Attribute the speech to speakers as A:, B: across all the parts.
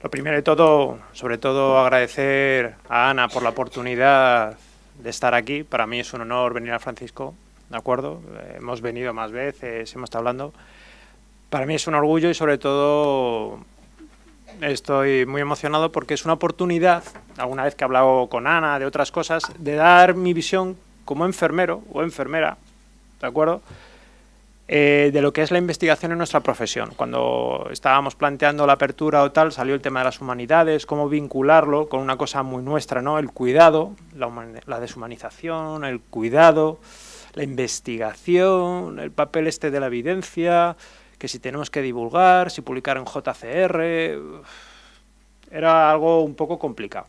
A: Lo primero de todo, sobre todo agradecer a Ana por la oportunidad de estar aquí. Para mí es un honor venir a Francisco, ¿de acuerdo? Hemos venido más veces, hemos estado hablando. Para mí es un orgullo y sobre todo estoy muy emocionado porque es una oportunidad, alguna vez que he hablado con Ana de otras cosas, de dar mi visión como enfermero o enfermera, ¿de acuerdo?, eh, de lo que es la investigación en nuestra profesión. Cuando estábamos planteando la apertura o tal, salió el tema de las humanidades, cómo vincularlo con una cosa muy nuestra, ¿no? El cuidado, la, deshumanización, el cuidado, la investigación, el papel este de la evidencia, que si tenemos que divulgar, si publicar en JCR... Era algo un poco complicado.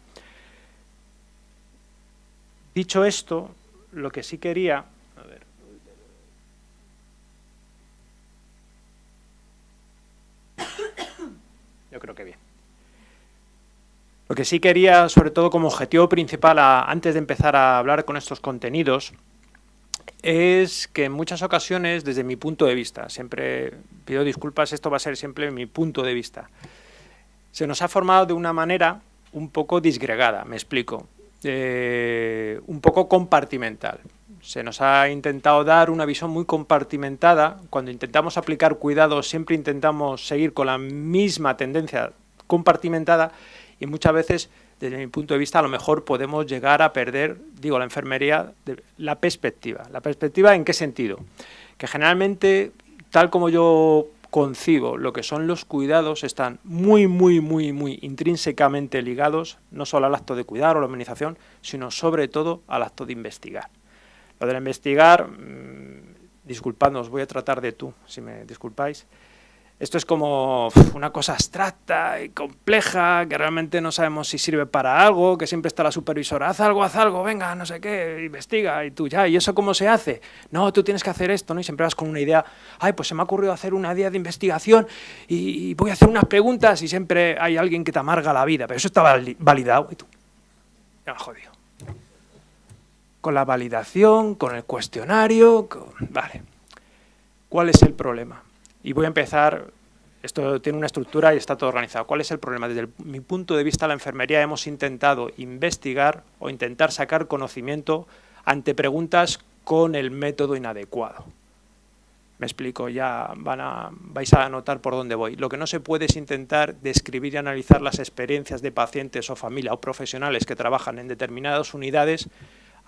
A: Dicho esto, lo que sí quería Yo creo que bien. Lo que sí quería, sobre todo como objetivo principal, antes de empezar a hablar con estos contenidos, es que en muchas ocasiones, desde mi punto de vista, siempre pido disculpas, esto va a ser siempre mi punto de vista, se nos ha formado de una manera un poco disgregada, me explico, eh, un poco compartimental. Se nos ha intentado dar una visión muy compartimentada. Cuando intentamos aplicar cuidados siempre intentamos seguir con la misma tendencia compartimentada y muchas veces, desde mi punto de vista, a lo mejor podemos llegar a perder, digo, la enfermería, la perspectiva. ¿La perspectiva en qué sentido? Que generalmente, tal como yo concibo lo que son los cuidados, están muy, muy, muy, muy intrínsecamente ligados, no solo al acto de cuidar o la humanización, sino sobre todo al acto de investigar. Lo de investigar, mmm, disculpadnos, voy a tratar de tú, si me disculpáis. Esto es como una cosa abstracta y compleja, que realmente no sabemos si sirve para algo, que siempre está la supervisora, haz algo, haz algo, venga, no sé qué, investiga, y tú ya, ¿y eso cómo se hace? No, tú tienes que hacer esto, ¿no? Y siempre vas con una idea, ay, pues se me ha ocurrido hacer una idea de investigación y, voy a hacer unas preguntas y siempre hay alguien que te amarga la vida, pero eso está validado, y tú, ya me jodido con la validación, con el cuestionario, vale. ¿Cuál es el problema? Y voy a empezar, esto tiene una estructura y está todo organizado. ¿Cuál es el problema? Desde mi punto de vista, la enfermería hemos intentado investigar o intentar sacar conocimiento ante preguntas con el método inadecuado. Me explico, ya van a, vais a notar por dónde voy. Lo que no se puede es intentar describir y analizar las experiencias de pacientes o familia o profesionales que trabajan en determinadas unidades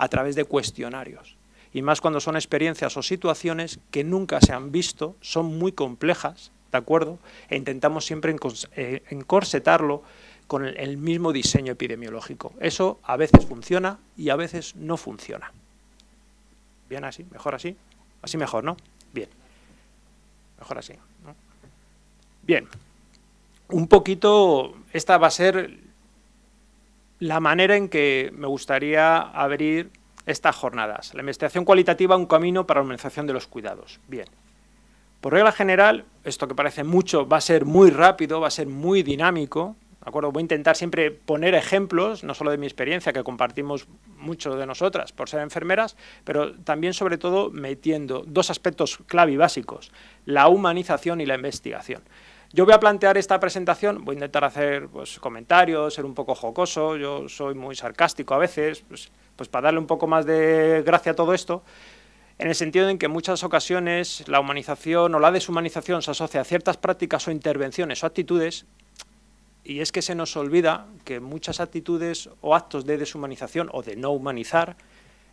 A: a través de cuestionarios. Y más cuando son experiencias o situaciones que nunca se han visto, son muy complejas, ¿de acuerdo? E intentamos siempre eh, encorsetarlo con el mismo diseño epidemiológico. Eso a veces funciona y a veces no funciona. ¿Bien así? ¿Mejor así? Así mejor, ¿no? Bien. Mejor así. Bien. Un poquito, esta va a ser la manera en que me gustaría abrir estas jornadas. La investigación cualitativa, un camino para la organización de los cuidados. Bien. Por regla general, esto que parece mucho va a ser muy rápido, va a ser muy dinámico, ¿de acuerdo? Voy a intentar siempre poner ejemplos, no solo de mi experiencia, que compartimos mucho de nosotras por ser enfermeras, pero también, sobre todo, metiendo dos aspectos clave y básicos, la humanización y la investigación. Yo voy a plantear esta presentación, voy a intentar hacer pues, comentarios, ser un poco jocoso, yo soy muy sarcástico a veces, pues, pues, para darle un poco más de gracia a todo esto, en el sentido en que en muchas ocasiones la humanización o la deshumanización se asocia a ciertas prácticas o intervenciones o actitudes y es que se nos olvida que muchas actitudes o actos de deshumanización o de no humanizar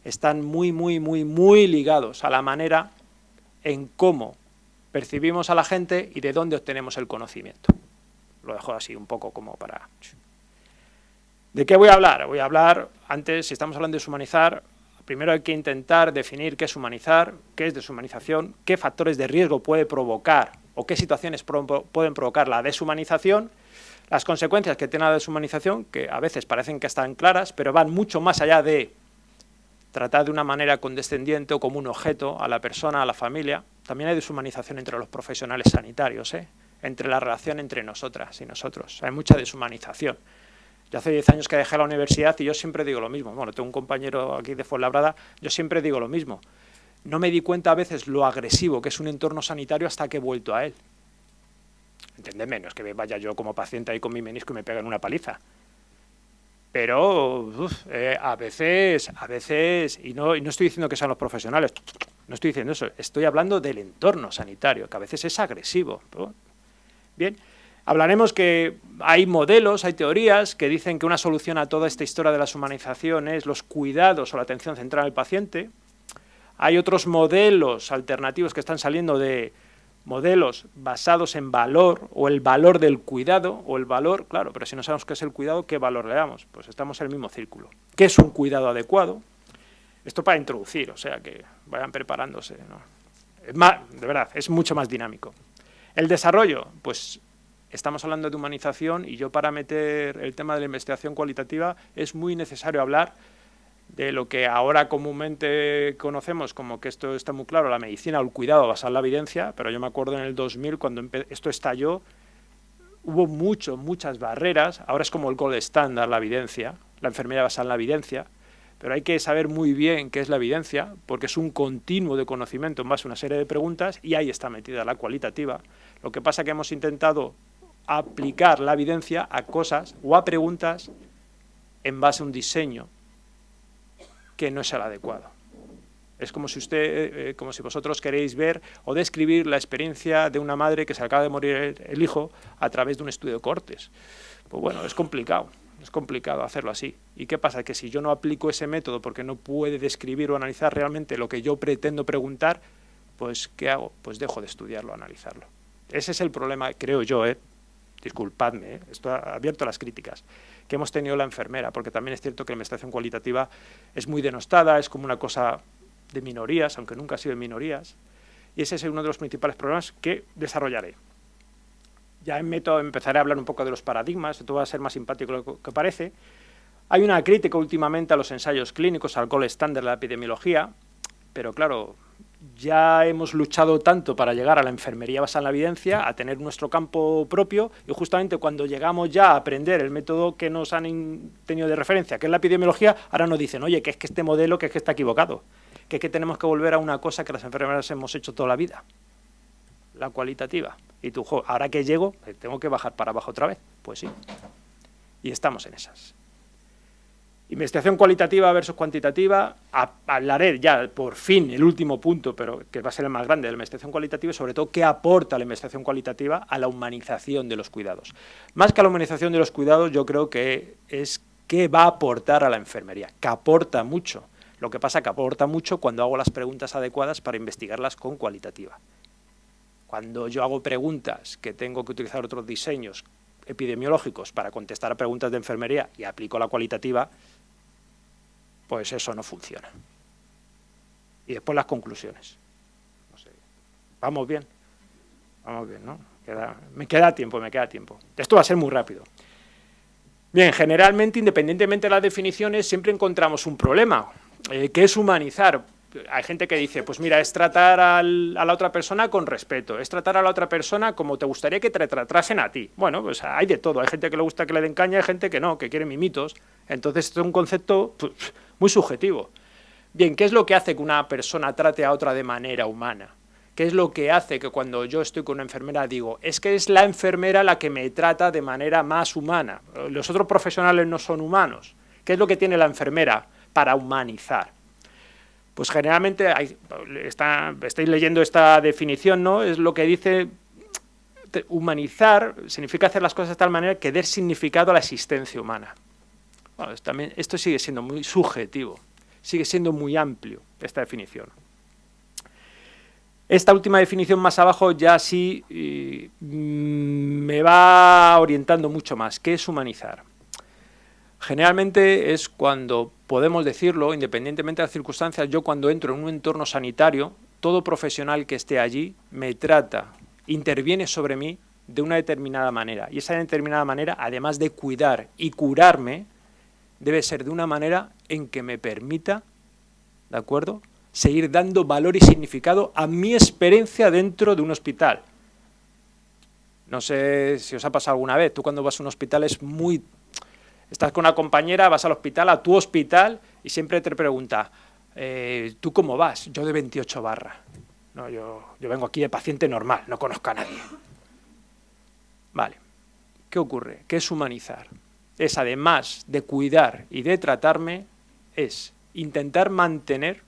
A: están muy, muy, muy, muy ligados a la manera en cómo percibimos a la gente y de dónde obtenemos el conocimiento. Lo dejo así un poco como para... ¿De qué voy a hablar? Voy a hablar, antes, si estamos hablando de deshumanizar, primero hay que intentar definir qué es humanizar, qué es deshumanización, qué factores de riesgo puede provocar o qué situaciones pueden provocar la deshumanización, las consecuencias que tiene la deshumanización, que a veces parecen que están claras, pero van mucho más allá de tratar de una manera condescendiente o como un objeto a la persona, a la familia. También hay deshumanización entre los profesionales sanitarios, ¿eh? entre la relación entre nosotras y nosotros. Hay mucha deshumanización. Yo hace 10 años que dejé la universidad y yo siempre digo lo mismo. Bueno, tengo un compañero aquí de Fuenlabrada, yo siempre digo lo mismo. No me di cuenta a veces lo agresivo que es un entorno sanitario hasta que he vuelto a él. Entendedme, no es que vaya yo como paciente ahí con mi menisco y me peguen una paliza. Pero eh, a veces, a veces, y no, y no estoy diciendo que sean los profesionales, no estoy diciendo eso, estoy hablando del entorno sanitario, que a veces es agresivo. Bien, hablaremos que hay modelos, hay teorías que dicen que una solución a toda esta historia de la humanización es los cuidados o la atención central al paciente. Hay otros modelos alternativos que están saliendo de modelos basados en valor o el valor del cuidado o el valor, claro, pero si no sabemos qué es el cuidado, ¿qué valor le damos? Pues estamos en el mismo círculo. ¿Qué es un cuidado adecuado? Esto para introducir, o sea, que vayan preparándose. Es más, de verdad, es mucho más dinámico. El desarrollo, pues estamos hablando de humanización y yo para meter el tema de la investigación cualitativa es muy necesario hablar de lo que ahora comúnmente conocemos como que esto está muy claro, la medicina o el cuidado basado en la evidencia, pero yo me acuerdo en el 2000 cuando esto estalló, hubo mucho, muchas barreras, ahora es como el gold estándar la evidencia, la enfermedad basada en la evidencia, pero hay que saber muy bien qué es la evidencia, porque es un continuo de conocimiento en base a una serie de preguntas y ahí está metida la cualitativa. Lo que pasa es que hemos intentado aplicar la evidencia a cosas o a preguntas en base a un diseño que no es el adecuado. Es como si usted, eh, eh, como si vosotros queréis ver o describir la experiencia de una madre que se acaba de morir el, hijo a través de un estudio de cortes. Pues bueno, es complicado, es complicado hacerlo así. ¿Y qué pasa? Que si yo no aplico ese método porque no puede describir o analizar realmente lo que yo pretendo preguntar, pues ¿qué hago? Pues dejo de estudiarlo, analizarlo. Ese es el problema, creo yo, ¿eh? disculpadme, ¿eh? esto ha abierto las críticas que hemos tenido la enfermera, porque también es cierto que la investigación cualitativa es muy denostada, es como una cosa de minorías, aunque nunca ha sido de minorías, y ese es uno de los principales problemas que desarrollaré. Ya método empezaré a hablar un poco de los paradigmas, esto va a ser más simpático lo que parece. Hay una crítica últimamente a los ensayos clínicos, al gol estándar de la epidemiología, pero claro, ya hemos luchado tanto para llegar a la enfermería basada en la evidencia, a tener nuestro campo propio, y justamente cuando llegamos ya a aprender el método que nos han tenido de referencia, que es la epidemiología, ahora nos dicen, oye, que es que este modelo que es que está equivocado, que es que tenemos que volver a una cosa que las enfermeras hemos hecho toda la vida, la cualitativa. Y tú, ahora que llego, eh, tengo que bajar para abajo otra vez. Pues sí. Y estamos en esas. Investigación cualitativa versus cuantitativa, hablaré ya por fin el último punto, pero que va a ser el más grande de la investigación cualitativa, y sobre todo qué aporta la investigación cualitativa a la humanización de los cuidados. Más que a la humanización de los cuidados, yo creo que es qué va a aportar a la enfermería, que aporta mucho. Lo que pasa que aporta mucho cuando hago las preguntas adecuadas para investigarlas con cualitativa. Cuando yo hago preguntas que tengo que utilizar otros diseños epidemiológicos para contestar a preguntas de enfermería y aplico la cualitativa, pues eso no funciona. Y después las conclusiones. Vamos bien. Vamos bien, ¿no? me queda tiempo, me queda tiempo. Esto va a ser muy rápido. Bien, generalmente, independientemente de las definiciones, siempre encontramos un problema, eh, que es humanizar. Hay gente que dice, pues mira, es tratar a la otra persona con respeto, es tratar a la otra persona como te gustaría que te tratasen a ti. Bueno, pues hay de todo, hay gente que le gusta que le den caña, hay gente que no, que quiere mimitos. Entonces, es un concepto pues, muy subjetivo. Bien, ¿qué es lo que hace que una persona trate a otra de manera humana? ¿Qué es lo que hace que cuando yo estoy con una enfermera digo, es que es la enfermera la que me trata de manera más humana? Los otros profesionales no son humanos. ¿Qué es lo que tiene la enfermera para humanizar? Pues generalmente, estáis leyendo esta definición, ¿no? Es lo que dice humanizar significa hacer las cosas de tal manera que dé significado a la existencia humana. también, esto sigue siendo muy subjetivo, sigue siendo muy amplio esta definición. Esta última definición más abajo ya sí mm, me va orientando mucho más. ¿Qué es humanizar? Generalmente es cuando podemos decirlo, independientemente de las circunstancias, yo cuando entro en un entorno sanitario, todo profesional que esté allí me trata, interviene sobre mí de una determinada manera. Y esa determinada manera, además de cuidar y curarme, debe ser de una manera en que me permita, ¿de acuerdo?, seguir dando valor y significado a mi experiencia dentro de un hospital. No sé si os ha pasado alguna vez, tú cuando vas a un hospital es muy Estás con una compañera, vas al hospital, a tu hospital, y siempre te pregunta, eh, ¿tú cómo vas? Yo de 28 barra. No, yo, yo vengo aquí de paciente normal, no conozco a nadie. Vale, ¿qué ocurre? ¿Qué es humanizar? Es además de cuidar y de tratarme, es intentar mantener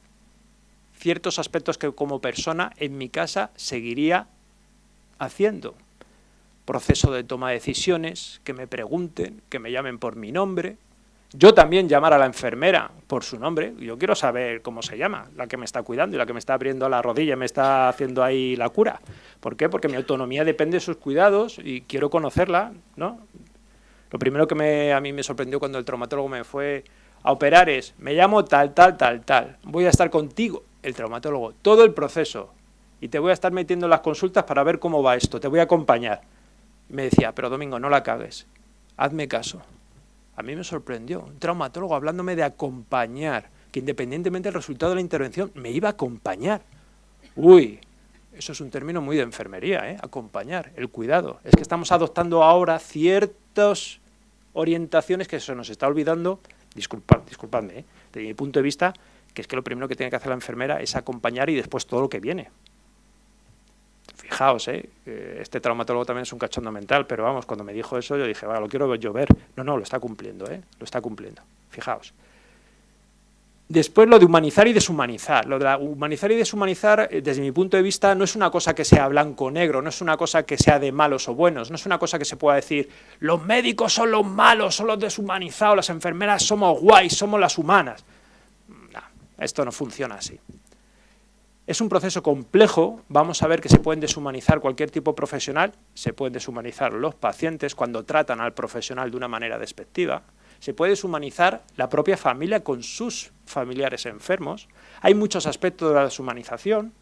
A: ciertos aspectos que como persona en mi casa seguiría haciendo. Proceso de toma de decisiones, que me pregunten, que me llamen por mi nombre. Yo también llamar a la enfermera por su nombre. Yo quiero saber cómo se llama, la que me está cuidando y la que me está abriendo la rodilla me está haciendo ahí la cura. ¿Por qué? Porque mi autonomía depende de sus cuidados y quiero conocerla, ¿no? Lo primero que me, a mí me sorprendió cuando el traumatólogo me fue a operar es, me llamo tal, tal, tal, tal, voy a estar contigo, el traumatólogo, todo el proceso, y te voy a estar metiendo en las consultas para ver cómo va esto, te voy a acompañar. Me decía, pero Domingo, no la cagues, hazme caso. A mí me sorprendió, un traumatólogo hablándome de acompañar, que independientemente del resultado de la intervención, me iba a acompañar. Uy, eso es un término muy de enfermería, ¿eh? acompañar, el cuidado. Es que estamos adoptando ahora ciertas orientaciones que se nos está olvidando disculpad, disculpadme, ¿eh? desde mi punto de vista, que es que lo primero que tiene que hacer la enfermera es acompañar y después todo lo que viene. Fijaos, ¿eh? este traumatólogo también es un cachondo mental, pero vamos, cuando me dijo eso yo dije, va, lo quiero yo ver. No, no, lo está cumpliendo, ¿eh? lo está cumpliendo. Fijaos. Después lo de humanizar y deshumanizar. Lo de humanizar y deshumanizar, eh, desde mi punto de vista, no es una cosa que sea blanco o negro, no es una cosa que sea de malos o buenos, no es una cosa que se pueda decir, los médicos son los malos, son los deshumanizados, las enfermeras somos guays, somos las humanas. No, esto no funciona así. Es un proceso complejo, vamos a ver que se pueden deshumanizar cualquier tipo profesional, se pueden deshumanizar los pacientes cuando tratan al profesional de una manera despectiva, se puede deshumanizar la propia familia con sus familiares enfermos. Hay muchos aspectos de la deshumanización,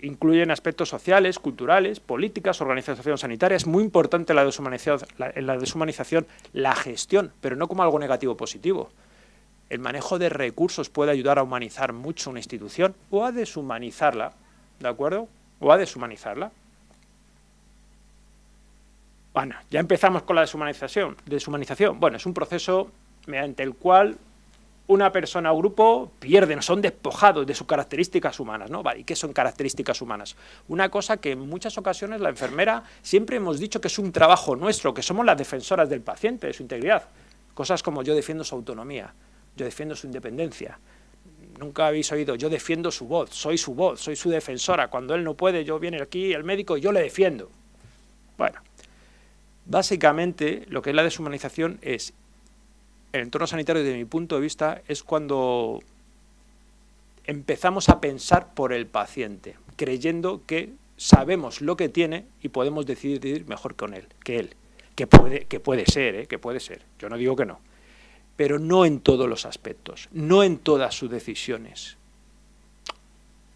A: incluyen aspectos sociales, culturales, políticas, organización sanitaria. Es muy importante la deshumanización, en la deshumanización la gestión, pero no como algo negativo positivo. El manejo de recursos puede ayudar a humanizar mucho una institución o a deshumanizarla, ¿de acuerdo? O a deshumanizarla. Bueno, ya empezamos con la deshumanización. deshumanización. Bueno, es un proceso mediante el cual una persona o grupo pierden, son despojados de sus características humanas, ¿no? Vale, ¿y qué son características humanas? Una cosa que en muchas ocasiones la enfermera siempre hemos dicho que es un trabajo nuestro, que somos las defensoras del paciente, de su integridad. Cosas como yo defiendo su autonomía, yo defiendo su independencia. Nunca habéis oído, yo defiendo su voz, soy su voz, soy su defensora. Cuando él no puede, yo viene aquí el médico y yo le defiendo. Bueno, Básicamente, lo que es la deshumanización es, el entorno sanitario desde mi punto de vista, es cuando empezamos a pensar por el paciente, creyendo que sabemos lo que tiene y podemos decidir mejor con él, que él. Que puede, que puede ser, ¿eh? que puede ser. Yo no digo que no. Pero no en todos los aspectos, no en todas sus decisiones.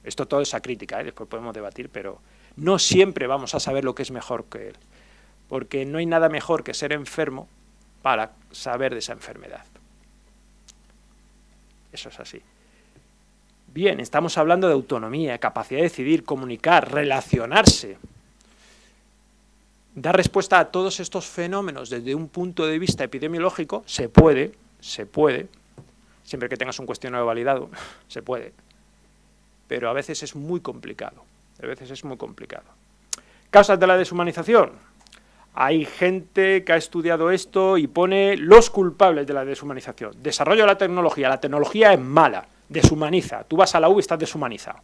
A: Esto todo es a crítica, ¿eh? después podemos debatir, pero no siempre vamos a saber lo que es mejor que él porque no hay nada mejor que ser enfermo para saber de esa enfermedad. Eso es así. Bien, estamos hablando de autonomía, capacidad de decidir, comunicar, relacionarse. Dar respuesta a todos estos fenómenos desde un punto de vista epidemiológico se puede, se puede, siempre que tengas un cuestionario validado, se puede, pero a veces es muy complicado, a veces es muy complicado. Causas de la deshumanización, hay gente que ha estudiado esto y pone los culpables de la deshumanización. Desarrollo de la tecnología. La tecnología es mala, deshumaniza. Tú vas a la U y estás deshumanizado.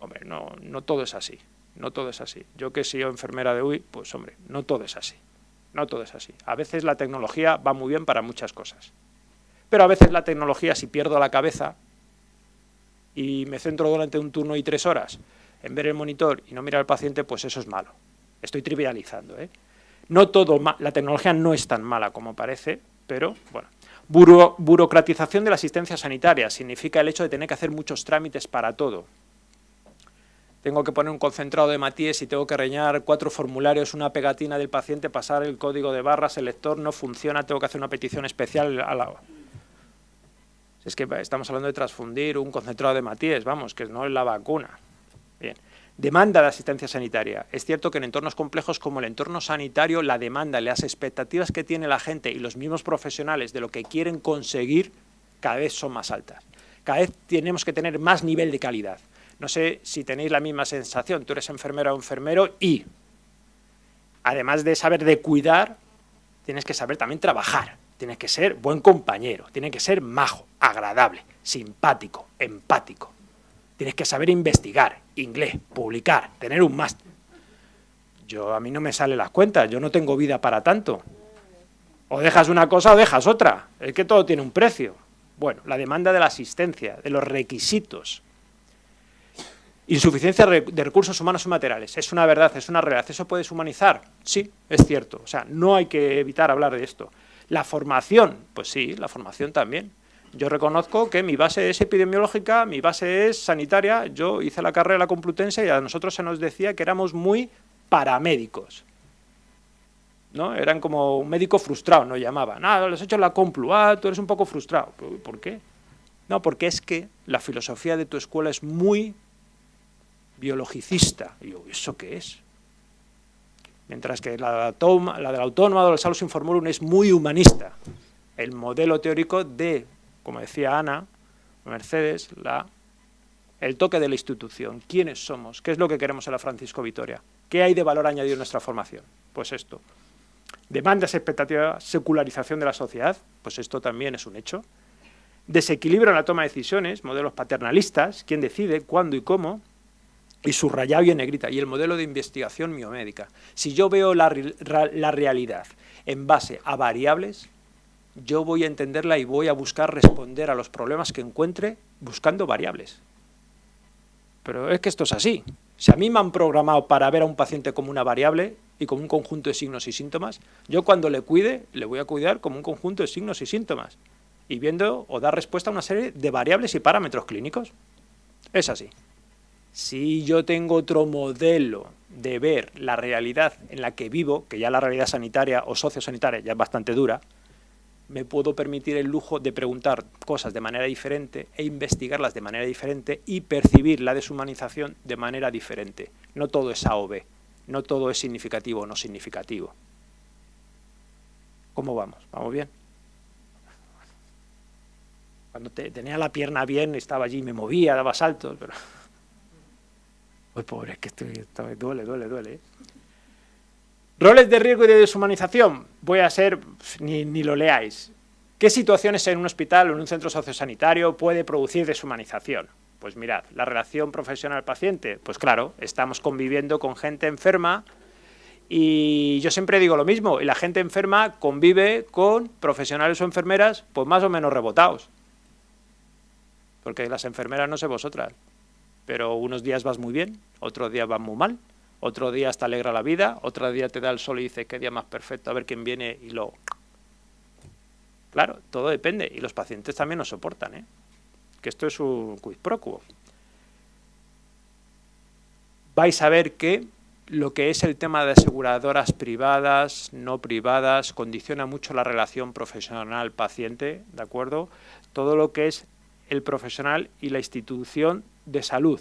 A: Hombre, no, no todo es así. No todo es así. Yo que he sido enfermera de UI, pues hombre, no todo es así. No todo es así. A veces la tecnología va muy bien para muchas cosas. Pero a veces la tecnología, si pierdo la cabeza y me centro durante un turno y tres horas en ver el monitor y no mirar al paciente, pues eso es malo. Estoy trivializando. ¿eh? No todo, la tecnología no es tan mala como parece, pero bueno. burocratización de la asistencia sanitaria significa el hecho de tener que hacer muchos trámites para todo. Tengo que poner un concentrado de Matías y tengo que rellenar cuatro formularios, una pegatina del paciente, pasar el código de barras, el lector no funciona, tengo que hacer una petición especial a la... Es que estamos hablando de transfundir un concentrado de Matías, vamos, que no es la vacuna. Bien. Demanda de asistencia sanitaria. Es cierto que en entornos complejos como el entorno sanitario, la demanda, las expectativas que tiene la gente y los mismos profesionales de lo que quieren conseguir cada vez son más altas. Cada vez tenemos que tener más nivel de calidad. No sé si tenéis la misma sensación, tú eres enfermera o enfermero y además de saber de cuidar, tienes que saber también trabajar, tienes que ser buen compañero, tienes que ser majo, agradable, simpático, empático. Tienes que saber investigar, inglés, publicar, tener un máster. Yo, a mí no me salen las cuentas, yo no tengo vida para tanto. O dejas una cosa o dejas otra, es que todo tiene un precio. Bueno, la demanda de la asistencia, de los requisitos. Insuficiencia de recursos humanos y materiales. Es una verdad, es una realidad. ¿Eso puede humanizar? Sí, es cierto. O sea, no hay que evitar hablar de esto. La formación, pues sí, la formación también. Yo reconozco que mi base es epidemiológica, mi base es sanitaria. Yo hice la carrera de la Complutense y a nosotros se nos decía que éramos muy paramédicos. ¿no? Eran como un médico frustrado, nos llamaban. Ah, les he hecho la Complu, ah, tú eres un poco frustrado. ¿Por qué? No, porque es que la filosofía de tu escuela es muy biologicista. Y yo, ¿eso qué es? Mientras que la, la del autónoma de los Salus Informorum es muy humanista. El modelo teórico de, como decía Ana, Mercedes, la, el toque de la institución. ¿Quiénes somos? ¿Qué es lo que queremos en la Francisco Vitoria? ¿Qué hay de valor añadido en nuestra formación? Pues esto. Demandas, expectativas, secularización de la sociedad, pues esto también es un hecho. Desequilibrio en la toma de decisiones, modelos paternalistas, quién decide, cuándo y cómo, y subrayado y en negrita, y el modelo de investigación miomédica. Si yo veo la, la realidad en base a variables, yo voy a entenderla y voy a buscar responder a los problemas que encuentre buscando variables. Pero es que esto es así. Si a mí me han programado para ver a un paciente como una variable y como un conjunto de signos y síntomas, yo cuando le cuide, le voy a cuidar como un conjunto de signos y síntomas y viendo o dar respuesta a una serie de variables y parámetros clínicos. Es así. Si yo tengo otro modelo de ver la realidad en la que vivo, que ya la realidad sanitaria o sociosanitaria ya es bastante dura, me puedo permitir el lujo de preguntar cosas de manera diferente e investigarlas de manera diferente y percibir la deshumanización de manera diferente. No todo es A o B, no todo es significativo o no significativo. ¿Cómo vamos? ¿Vamos bien? Cuando tenía la pierna bien, estaba allí, me movía, daba saltos, pero... Uy, pobre, es que estoy, duele, duele, duele. ¿eh? Roles de riesgo y de deshumanización. Voy a ser, ni, ni lo leáis. ¿Qué situaciones en un hospital o en un centro sociosanitario puede producir deshumanización? Pues mirad, la relación profesional-paciente, pues claro, estamos conviviendo con gente enferma y yo siempre digo lo mismo, y la gente enferma convive con profesionales o enfermeras pues más o menos rebotados. Porque las enfermeras no sé vosotras, pero unos días vas muy bien, otros días vas muy mal, otro día te alegra la vida, otro día te da el sol y dice qué día más perfecto, a ver quién viene y lo... Claro, todo depende, y los pacientes también nos soportan, ¿eh? que esto es un quid pro quo. Vais a ver que lo que es el tema de aseguradoras privadas, no privadas, condiciona mucho la relación profesional-paciente, ¿de acuerdo? Todo lo que es el profesional y la institución de salud,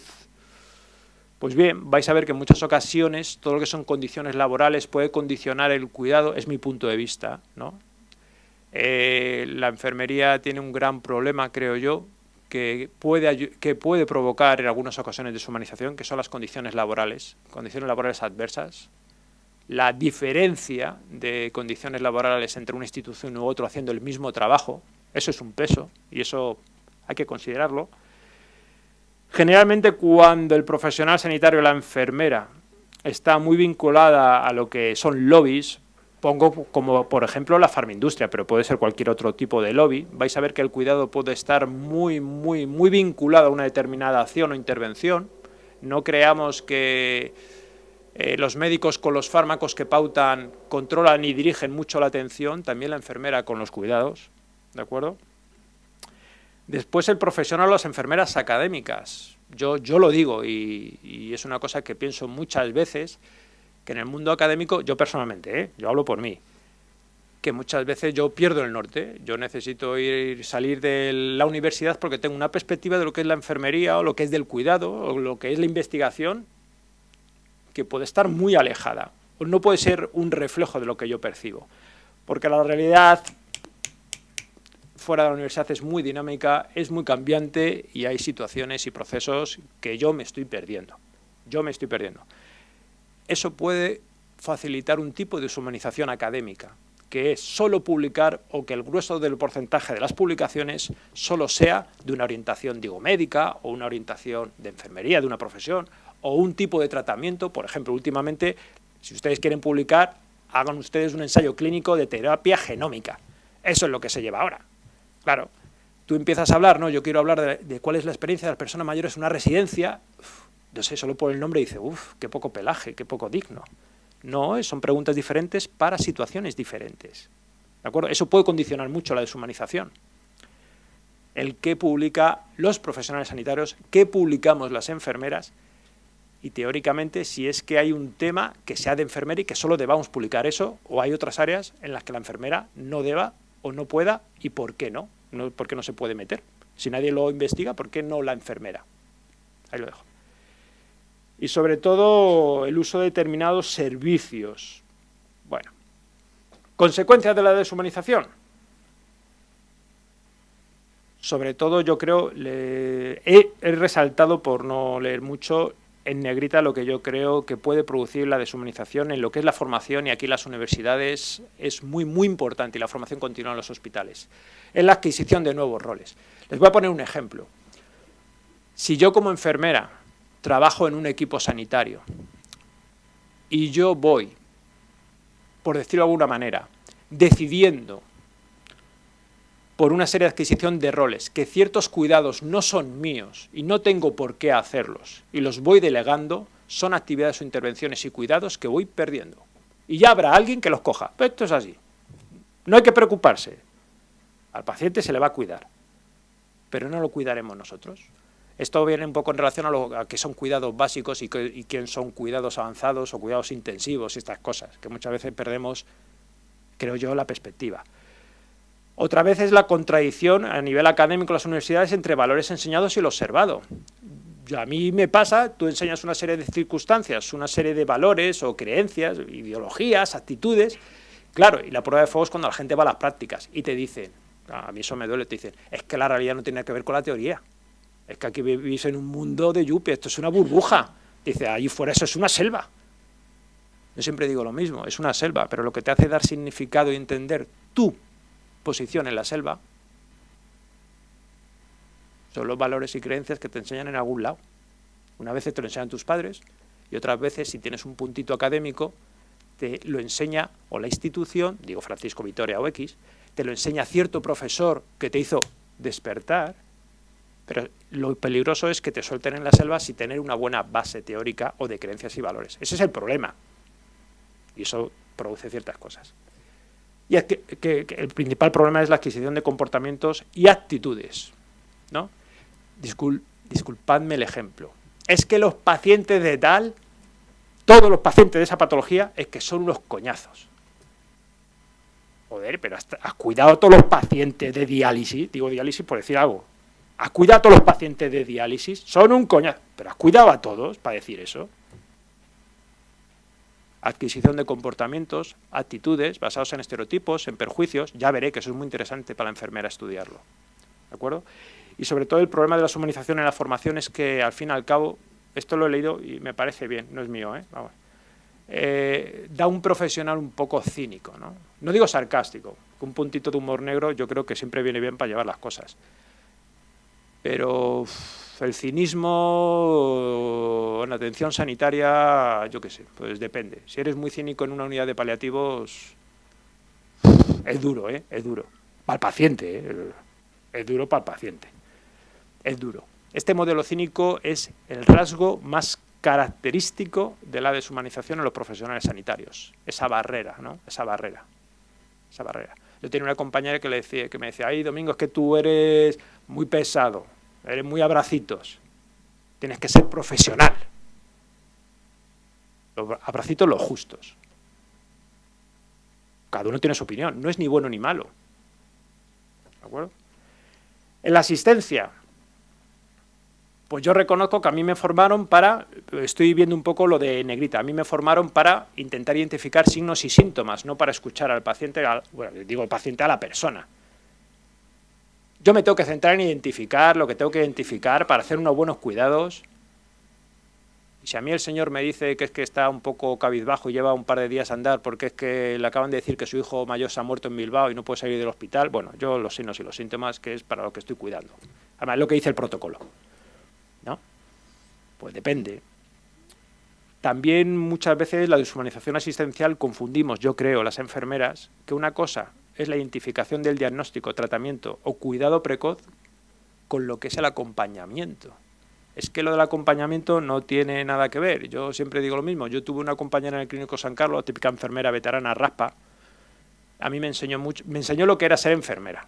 A: pues bien, vais a ver que en muchas ocasiones todo lo que son condiciones laborales puede condicionar el cuidado, es mi punto de vista. ¿no? Eh, la enfermería tiene un gran problema, creo yo, que puede, que puede provocar en algunas ocasiones deshumanización, que son las condiciones laborales, condiciones laborales adversas, la diferencia de condiciones laborales entre una institución u otra haciendo el mismo trabajo, eso es un peso y eso hay que considerarlo. Generalmente cuando el profesional sanitario, la enfermera, está muy vinculada a lo que son lobbies, pongo como por ejemplo la farmindustria, pero puede ser cualquier otro tipo de lobby, vais a ver que el cuidado puede estar muy, muy, muy vinculado a una determinada acción o intervención. No creamos que eh, los médicos con los fármacos que pautan controlan y dirigen mucho la atención, también la enfermera con los cuidados, ¿de acuerdo? Después el profesional o las enfermeras académicas. Yo, yo lo digo y, es una cosa que pienso muchas veces, que en el mundo académico, yo personalmente, ¿eh? yo hablo por mí, que muchas veces yo pierdo el norte. Yo necesito ir salir de la universidad porque tengo una perspectiva de lo que es la enfermería o lo que es del cuidado o lo que es la investigación que puede estar muy alejada. O no puede ser un reflejo de lo que yo percibo. Porque la realidad fuera de la universidad es muy dinámica, es muy cambiante y hay situaciones y procesos que yo me estoy perdiendo. Yo me estoy perdiendo. Eso puede facilitar un tipo de deshumanización académica, que es solo publicar o que el grueso del porcentaje de las publicaciones solo sea de una orientación, digo, médica o una orientación de enfermería, de una profesión, o un tipo de tratamiento, por ejemplo, últimamente, si ustedes quieren publicar, hagan ustedes un ensayo clínico de terapia genómica. Eso es lo que se lleva ahora. Claro, tú empiezas a hablar, ¿no? Yo quiero hablar de, cuál es la experiencia de las personas mayores en una residencia, no sé, solo por el nombre dice, uff, qué poco pelaje, qué poco digno. No, son preguntas diferentes para situaciones diferentes. ¿De acuerdo? Eso puede condicionar mucho la deshumanización. El que publica los profesionales sanitarios, qué publicamos las enfermeras, y teóricamente si es que hay un tema que sea de enfermera y que solo debamos publicar eso, o hay otras áreas en las que la enfermera no deba o no pueda, y por qué no, no no se puede meter. Si nadie lo investiga, ¿por qué no la enfermera? Ahí lo dejo y sobre todo el uso de determinados servicios. Bueno, consecuencias de la deshumanización. Sobre todo yo creo, he, resaltado por no leer mucho en negrita lo que yo creo que puede producir la deshumanización en lo que es la formación y aquí las universidades es muy muy importante y la formación continua en los hospitales, en la adquisición de nuevos roles. Les voy a poner un ejemplo. Si yo como enfermera trabajo en un equipo sanitario y yo voy, por decirlo de alguna manera, decidiendo por una serie de adquisición de roles, que ciertos cuidados no son míos y no tengo por qué hacerlos, y los voy delegando, son actividades o intervenciones y cuidados que voy perdiendo. Y ya habrá alguien que los coja. Pero esto es así. No hay que preocuparse. Al paciente se le va a cuidar. Pero no lo cuidaremos nosotros. Esto viene un poco en relación a, lo, que son cuidados básicos y, quién son cuidados avanzados o cuidados intensivos y estas cosas, que muchas veces perdemos, creo yo, la perspectiva. Otra vez es la contradicción a nivel académico en las universidades entre valores enseñados y lo observado. A mí me pasa, tú enseñas una serie de circunstancias, una serie de valores o creencias, ideologías, actitudes, claro, y la prueba de fuego es cuando la gente va a las prácticas y te dicen, a mí eso me duele, te dicen, es que la realidad no tiene que ver con la teoría. Es que aquí vivís en un mundo de yupi, esto es una burbuja. Dice, allí fuera eso es una selva. Yo siempre digo lo mismo, es una selva, pero lo que te hace dar significado y entender tu posición en la selva son los valores y creencias que te enseñan en algún lado. Una vez te lo enseñan tus padres y otras veces, si tienes un puntito académico, te lo enseña o la institución, digo Francisco Vitoria o X, te lo enseña cierto profesor que te hizo despertar pero lo peligroso es que te suelten en la selva sin tener una buena base teórica o de creencias y valores. Ese es el problema. Y eso produce ciertas cosas. Y es que, el principal problema es la adquisición de comportamientos y actitudes. ¿no? disculpadme el ejemplo. Es que los pacientes de tal, todos los pacientes de esa patología, es que son unos coñazos. Joder, pero has cuidado a todos los pacientes de diálisis, digo diálisis por decir algo, ¿Has cuidado a todos los pacientes de diálisis? Son un coñazo. Pero has cuidado a todos para decir eso. Adquisición de comportamientos, actitudes basados en estereotipos, en perjuicios. Ya veré que eso es muy interesante para la enfermera estudiarlo. ¿De acuerdo? Y sobre todo el problema de la humanización en la formación es que al fin y al cabo, esto lo he leído y me parece bien, no es mío, ¿eh? Eh, da un profesional un poco cínico, ¿no? No digo sarcástico, un puntito de humor negro yo creo que siempre viene bien para llevar las cosas. Pero el cinismo en atención sanitaria, yo qué sé, pues depende. Si eres muy cínico en una unidad de paliativos, es duro, ¿eh? Es duro. Para el paciente, ¿eh? Es duro para el paciente. Es duro. Este modelo cínico es el rasgo más característico de la deshumanización en los profesionales sanitarios. Esa barrera, ¿no? Esa barrera. Esa barrera. Yo tenía una compañera que, le decía, que me decía, ay, Domingo, es que tú eres muy pesado, eres muy abracitos, tienes que ser profesional. Los abracitos los justos. Cada uno tiene su opinión, no es ni bueno ni malo. ¿De acuerdo? En la asistencia, pues yo reconozco que a mí me formaron para, estoy viendo un poco lo de negrita, a mí me formaron para intentar identificar signos y síntomas, no para escuchar al paciente, bueno, digo el paciente a la persona. Yo me tengo que centrar en identificar lo que tengo que identificar para hacer unos buenos cuidados. si a mí el señor me dice que es que está un poco cabizbajo y lleva un par de días a andar porque es que le acaban de decir que su hijo mayor se ha muerto en Bilbao y no puede salir del hospital, bueno, yo los signos y los síntomas que es para lo que estoy cuidando. Además, es lo que dice el protocolo. ¿No? Pues depende. También muchas veces la deshumanización asistencial confundimos, yo creo, las enfermeras, que una cosa es la identificación del diagnóstico, tratamiento o cuidado precoz con lo que es el acompañamiento es que lo del acompañamiento no tiene nada que ver. Yo siempre digo lo mismo. Yo tuve una compañera en el Clínico San Carlos, típica enfermera veterana raspa. A mí me enseñó, mucho, me enseñó lo que era ser enfermera.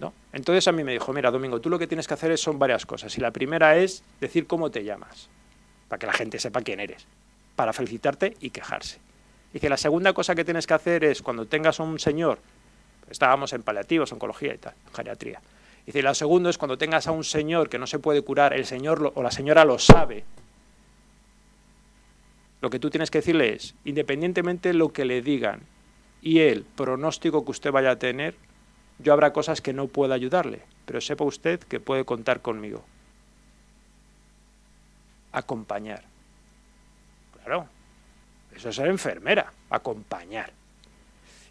A: ¿no? Entonces a mí me dijo, mira, Domingo, tú lo que tienes que hacer son varias cosas. Y la primera es decir cómo te llamas, para que la gente sepa quién eres, para felicitarte y quejarse. Que la segunda cosa que tienes que hacer es, cuando tengas a un señor, estábamos en paliativos, oncología y tal, geriatría, Dice, y la segunda es cuando tengas a un señor que no se puede curar, el señor o la señora lo sabe. Lo que tú tienes que decirle es, independientemente de lo que le digan y el pronóstico que usted vaya a tener, yo habrá cosas que no pueda ayudarle, pero sepa usted que puede contar conmigo. Acompañar. Claro, eso es ser enfermera, acompañar.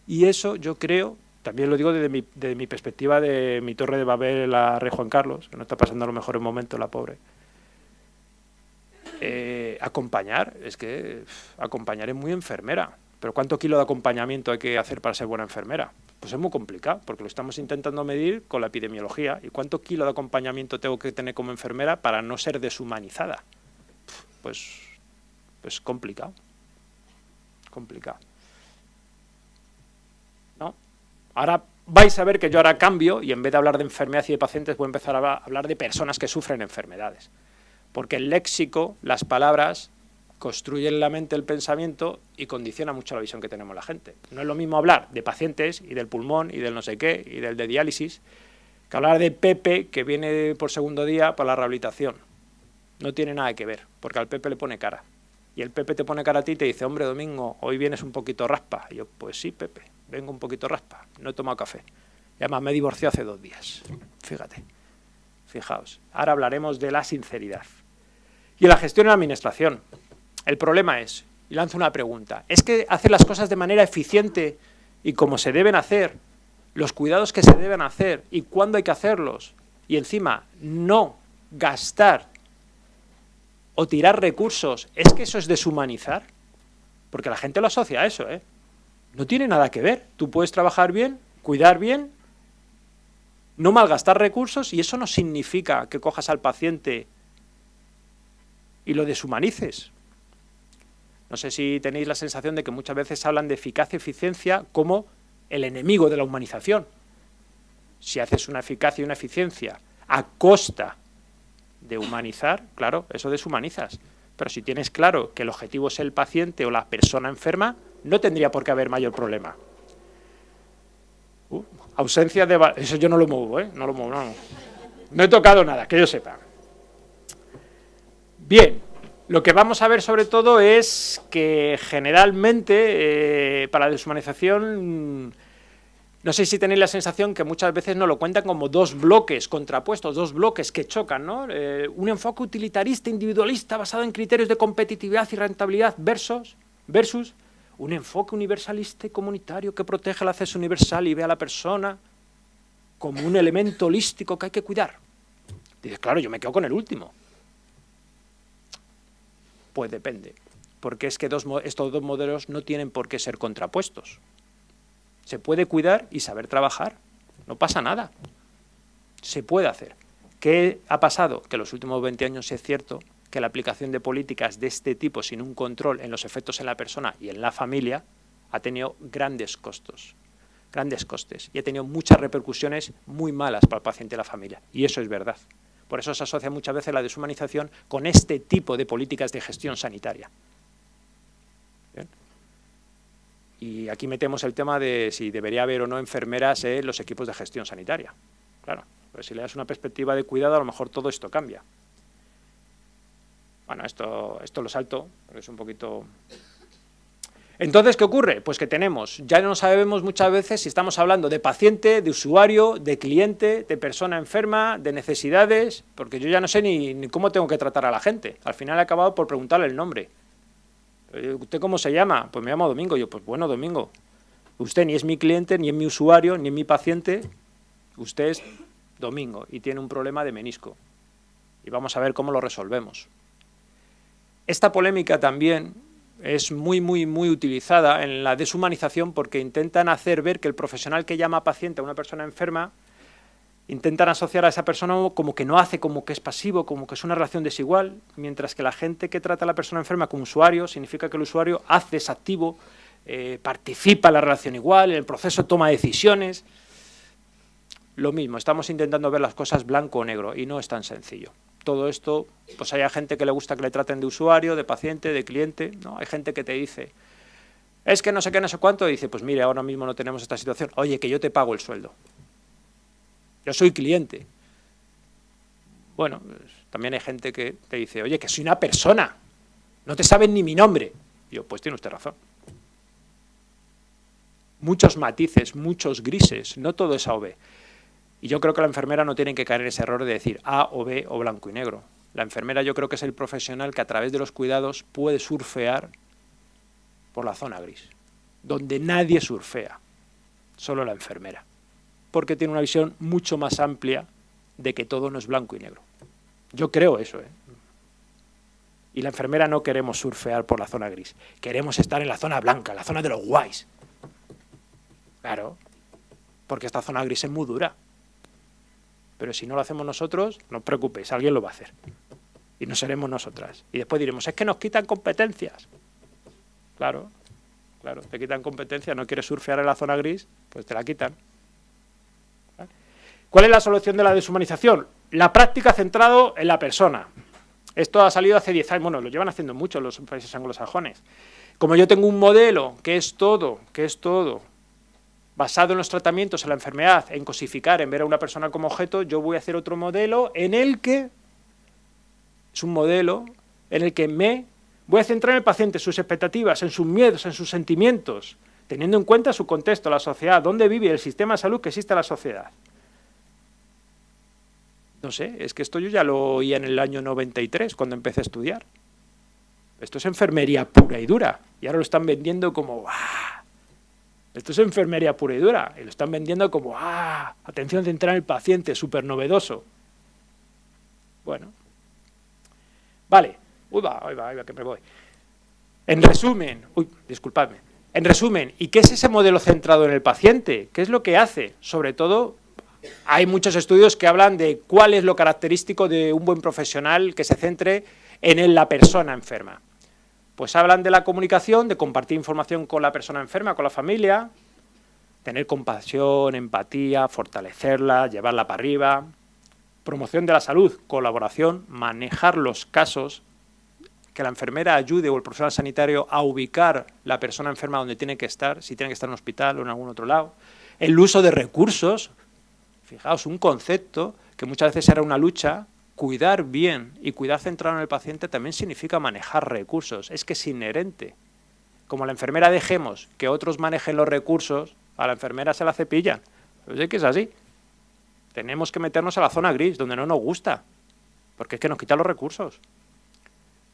A: Y eso yo creo también lo digo desde mi, perspectiva de mi torre de Babel, la Rey Juan Carlos, que no está pasando a lo mejor en momento la pobre. Eh, acompañar, es que acompañar es muy enfermera. Pero ¿cuánto kilo de acompañamiento hay que hacer para ser buena enfermera? Pues es muy complicado, porque lo estamos intentando medir con la epidemiología. ¿Y cuánto kilo de acompañamiento tengo que tener como enfermera para no ser deshumanizada? Pues, pues complicado. Complicado. Ahora vais a ver que yo ahora cambio y en vez de hablar de enfermedad y de pacientes voy a empezar a hablar de personas que sufren enfermedades. Porque el léxico, las palabras, construyen la mente el pensamiento y condiciona mucho la visión que tenemos la gente. No es lo mismo hablar de pacientes y del pulmón y del no sé qué y del de diálisis que hablar de Pepe que viene por segundo día para la rehabilitación. No tiene nada que ver, porque al Pepe le pone cara. Y el Pepe te pone cara a ti y te dice, hombre, Domingo, hoy vienes un poquito raspa. Y yo, pues sí, Pepe, vengo un poquito raspa, no he tomado café. Y además me divorcié hace dos días, fíjate, fijaos. Ahora hablaremos de la sinceridad. Y la gestión y la administración, el problema es, y lanzo una pregunta, ¿es que hacer las cosas de manera eficiente y como se deben hacer, los cuidados que se deben hacer y cuándo hay que hacerlos, y encima no gastar o tirar recursos, ¿es que eso es deshumanizar? Porque la gente lo asocia a eso, ¿eh? No tiene nada que ver. Tú puedes trabajar bien, cuidar bien, no malgastar recursos y eso no significa que cojas al paciente y lo deshumanices. No sé si tenéis la sensación de que muchas veces hablan de eficacia y eficiencia como el enemigo de la humanización. Si haces una eficacia y una eficiencia a costa de humanizar, claro, eso deshumanizas. Pero si tienes claro que el objetivo es el paciente o la persona enferma, no tendría por qué haber mayor problema. Uh, ausencia de... Eso yo no lo muevo, ¿eh? No lo muevo, no. No he tocado nada, que yo sepa. Bien, lo que vamos a ver sobre todo es que generalmente eh, para la deshumanización no sé si tenéis la sensación que muchas veces no lo cuentan como dos bloques contrapuestos, dos bloques que chocan, ¿no? Eh, un enfoque utilitarista, individualista, basado en criterios de competitividad y rentabilidad versus, versus un enfoque universalista y comunitario que protege el acceso universal y ve a la persona como un elemento holístico que hay que cuidar. Dices, claro, yo me quedo con el último. Pues depende, porque es que estos dos modelos no tienen por qué ser contrapuestos. Se puede cuidar y saber trabajar. No pasa nada. Se puede hacer. ¿Qué ha pasado? Que los últimos 20 años es cierto que la aplicación de políticas de este tipo sin un control en los efectos en la persona y en la familia ha tenido grandes costos, grandes costes y ha tenido muchas repercusiones muy malas para el paciente y la familia. Y eso es verdad. Por eso se asocia muchas veces la deshumanización con este tipo de políticas de gestión sanitaria. Y aquí metemos el tema de si debería haber o no enfermeras en los equipos de gestión sanitaria. Claro, pues si le das una perspectiva de cuidado, a lo mejor todo esto cambia. Bueno, esto, esto lo salto, porque es un poquito... Entonces, ¿qué ocurre? Pues que tenemos, ya no sabemos muchas veces si estamos hablando de paciente, de usuario, de cliente, de persona enferma, de necesidades, porque yo ya no sé ni, cómo tengo que tratar a la gente. Al final he acabado por preguntarle el nombre. Eh, ¿Usted cómo se llama? Pues me llamo Domingo. Yo, pues bueno, Domingo. Usted ni es mi cliente, ni es mi usuario, ni es mi paciente. Usted es Domingo y tiene un problema de menisco. Y vamos a ver cómo lo resolvemos. Esta polémica también es muy, muy, muy utilizada en la deshumanización porque intentan hacer ver que el profesional que llama paciente a una persona enferma intentan asociar a esa persona como que no hace, como que es pasivo, como que es una relación desigual, mientras que la gente que trata a la persona enferma como usuario significa que el usuario hace, es activo, eh, participa en la relación igual, en el proceso toma decisiones. Lo mismo, estamos intentando ver las cosas blanco o negro y no es tan sencillo todo esto, pues hay gente que le gusta que le traten de usuario, de paciente, de cliente, ¿no? Hay gente que te dice, es que no sé qué, no sé cuánto, y dice, pues mire, ahora mismo no tenemos esta situación, oye, que yo te pago el sueldo. Yo soy cliente. Bueno, pues, también hay gente que te dice, oye, que soy una persona, no te saben ni mi nombre. yo, pues tiene usted razón. Muchos matices, muchos grises, no todo es A o B. Y yo creo que la enfermera no tiene que caer en ese error de decir A o B o blanco y negro. La enfermera yo creo que es el profesional que a través de los cuidados puede surfear por la zona gris, donde nadie surfea, solo la enfermera, porque tiene una visión mucho más amplia de que todo no es blanco y negro. Yo creo eso, ¿eh? Y la enfermera no queremos surfear por la zona gris, queremos estar en la zona blanca, la zona de los guays. Claro, porque esta zona gris es muy dura. Pero si no lo hacemos nosotros, no os preocupéis, alguien lo va a hacer. Y no seremos nosotras. Y después diremos, es que nos quitan competencias. Claro, claro, te quitan competencias, no quieres surfear en la zona gris, pues te la quitan. ¿Cuál es la solución de la deshumanización? La práctica centrado en la persona. Esto ha salido hace 10 años, bueno, lo llevan haciendo mucho los países anglosajones. Como yo tengo un modelo que es todo, que es todo, basado en los tratamientos en la enfermedad, en cosificar, en ver a una persona como objeto, yo voy a hacer otro modelo en el que, es un modelo en el que me voy a centrar en el paciente, sus expectativas, en sus miedos, en sus sentimientos, teniendo en cuenta su contexto, la sociedad, dónde vive el sistema de salud que existe en la sociedad. No sé, es que esto yo ya lo oía en el año 93, cuando empecé a estudiar. Esto es enfermería pura y dura, y ahora lo están vendiendo como... Esto es enfermería pura y dura, y lo están vendiendo como, ah, atención central en el paciente, súper novedoso. Bueno. Vale. Uy, va, va, uy, va, que me voy. En resumen, uy, disculpadme. En resumen, ¿y qué es ese modelo centrado en el paciente? ¿Qué es lo que hace? Sobre todo, hay muchos estudios que hablan de cuál es lo característico de un buen profesional que se centre en la persona enferma. Pues hablan de la comunicación, de compartir información con la persona enferma, con la familia, tener compasión, empatía, fortalecerla, llevarla para arriba, promoción de la salud, colaboración, manejar los casos, que la enfermera ayude o el profesional sanitario a ubicar la persona enferma donde tiene que estar, si tiene que estar en un hospital o en algún otro lado, el uso de recursos, fijaos, un concepto que muchas veces era una lucha cuidar bien y cuidar centrado en el paciente también significa manejar recursos, es que es inherente. Como la enfermera dejemos que otros manejen los recursos, a la enfermera se la cepillan. Pues es que es así. Tenemos que meternos a la zona gris, donde no nos gusta, porque es que nos quita los recursos.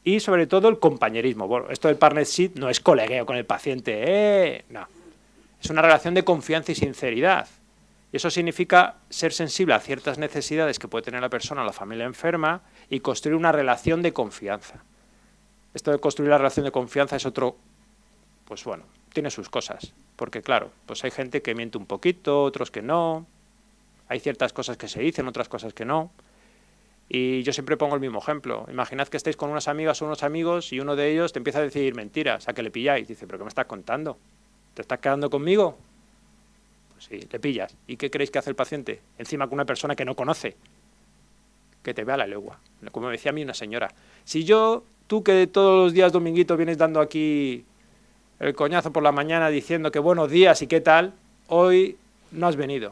A: Y sobre todo el compañerismo. Bueno, esto del partnership no es colegueo con el paciente, ¡eh! no. Es una relación de confianza y sinceridad. Y eso significa ser sensible a ciertas necesidades que puede tener la persona o la familia enferma y construir una relación de confianza. Esto de construir la relación de confianza es otro, pues bueno, tiene sus cosas. Porque claro, pues hay gente que miente un poquito, otros que no. Hay ciertas cosas que se dicen, otras cosas que no. Y yo siempre pongo el mismo ejemplo. Imaginad que estáis con unas amigas o unos amigos y uno de ellos te empieza a decir mentiras, a que le pilláis. Dice, ¿pero qué me estás contando? ¿Te estás quedando conmigo? Sí, te pillas. ¿Y qué creéis que hace el paciente? Encima con una persona que no conoce. Que te vea la legua. Como decía a mí una señora. Si yo, tú que todos los días dominguito vienes dando aquí el coñazo por la mañana diciendo que buenos días y qué tal, hoy no has venido.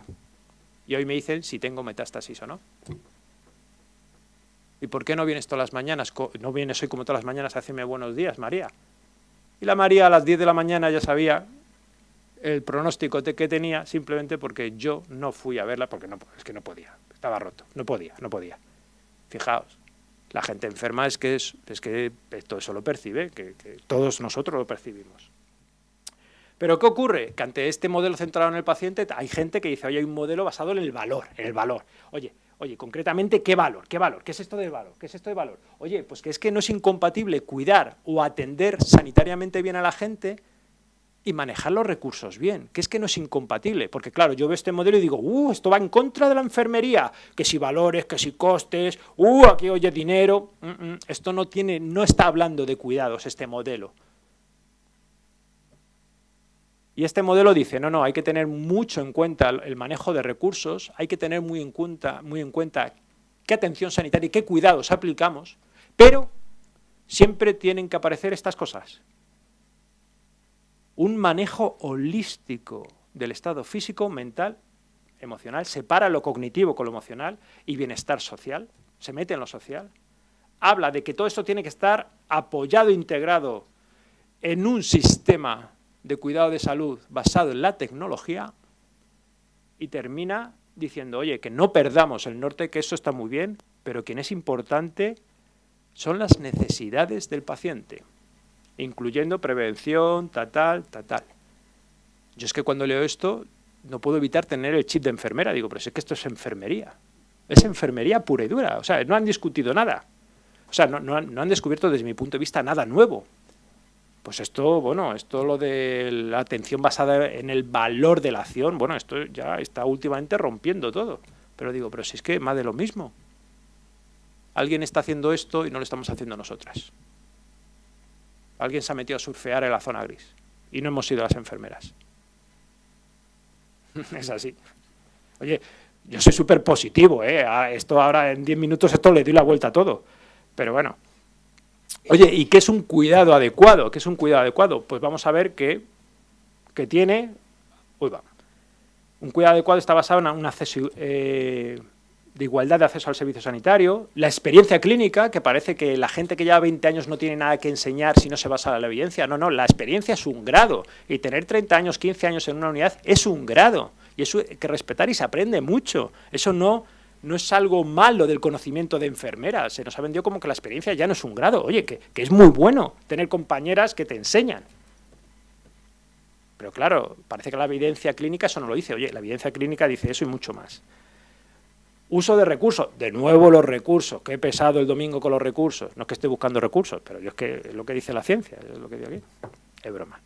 A: Y hoy me dicen si tengo metástasis o no. ¿Y por qué no vienes todas las mañanas? No vienes hoy como todas las mañanas a decirme buenos días, María. Y la María a las 10 de la mañana ya sabía el pronóstico que tenía simplemente porque yo no fui a verla porque no, es que no podía, estaba roto, no podía, no podía. Fijaos, la gente enferma es que, es, que todo eso lo percibe, que, todos nosotros lo percibimos. Pero ¿qué ocurre? Que ante este modelo centrado en el paciente hay gente que dice, oye, hay un modelo basado en el valor, en el valor. Oye, oye, concretamente, ¿qué valor? ¿Qué valor? ¿Qué es esto de valor? ¿Qué es esto de valor? Oye, pues que es que no es incompatible cuidar o atender sanitariamente bien a la gente y manejar los recursos bien, que es que no es incompatible, porque claro, yo veo este modelo y digo, uh, esto va en contra de la enfermería, que si valores, que si costes, uh, aquí oye dinero, mm, mm, esto no tiene, no está hablando de cuidados este modelo. Y este modelo dice, no, no, hay que tener mucho en cuenta el manejo de recursos, hay que tener muy en cuenta, muy en cuenta qué atención sanitaria y qué cuidados aplicamos, pero siempre tienen que aparecer estas cosas, un manejo holístico del estado físico, mental, emocional, separa lo cognitivo con lo emocional y bienestar social, se mete en lo social, habla de que todo esto tiene que estar apoyado, integrado en un sistema de cuidado de salud basado en la tecnología y termina diciendo, oye, que no perdamos el norte, que eso está muy bien, pero quien es importante son las necesidades del paciente incluyendo prevención, tal, tal, tal, tal. Yo es que cuando leo esto no puedo evitar tener el chip de enfermera. Digo, pero es que esto es enfermería. Es enfermería pura y dura. O sea, no han discutido nada. O sea, no, han, descubierto desde mi punto de vista nada nuevo. Pues esto, bueno, esto lo de la atención basada en el valor de la acción, bueno, esto ya está últimamente rompiendo todo. Pero digo, pero si es que más de lo mismo. Alguien está haciendo esto y no lo estamos haciendo nosotras. Alguien se ha metido a surfear en la zona gris y no hemos sido las enfermeras. es así. Oye, yo soy súper positivo, ¿eh? esto ahora en 10 minutos esto le doy la vuelta a todo. Pero bueno. Oye, ¿y qué es un cuidado adecuado? ¿Qué es un cuidado adecuado? Pues vamos a ver que, que tiene... Uy, va. Un cuidado adecuado está basado en un acceso... de igualdad de acceso al servicio sanitario, la experiencia clínica, que parece que la gente que lleva 20 años no tiene nada que enseñar si no se basa en la evidencia. No, no, la experiencia es un grado y tener 30 años, 15 años en una unidad es un grado y eso hay que respetar y se aprende mucho. Eso no, no es algo malo del conocimiento de enfermera, se nos ha vendido como que la experiencia ya no es un grado. Oye, que, que es muy bueno tener compañeras que te enseñan. Pero claro, parece que la evidencia clínica eso no lo dice. Oye, la evidencia clínica dice eso y mucho más. Uso de recursos, de nuevo los recursos, que he pesado el domingo con los recursos, no es que esté buscando recursos, pero yo es que es lo que dice la ciencia, es lo que digo aquí, es broma.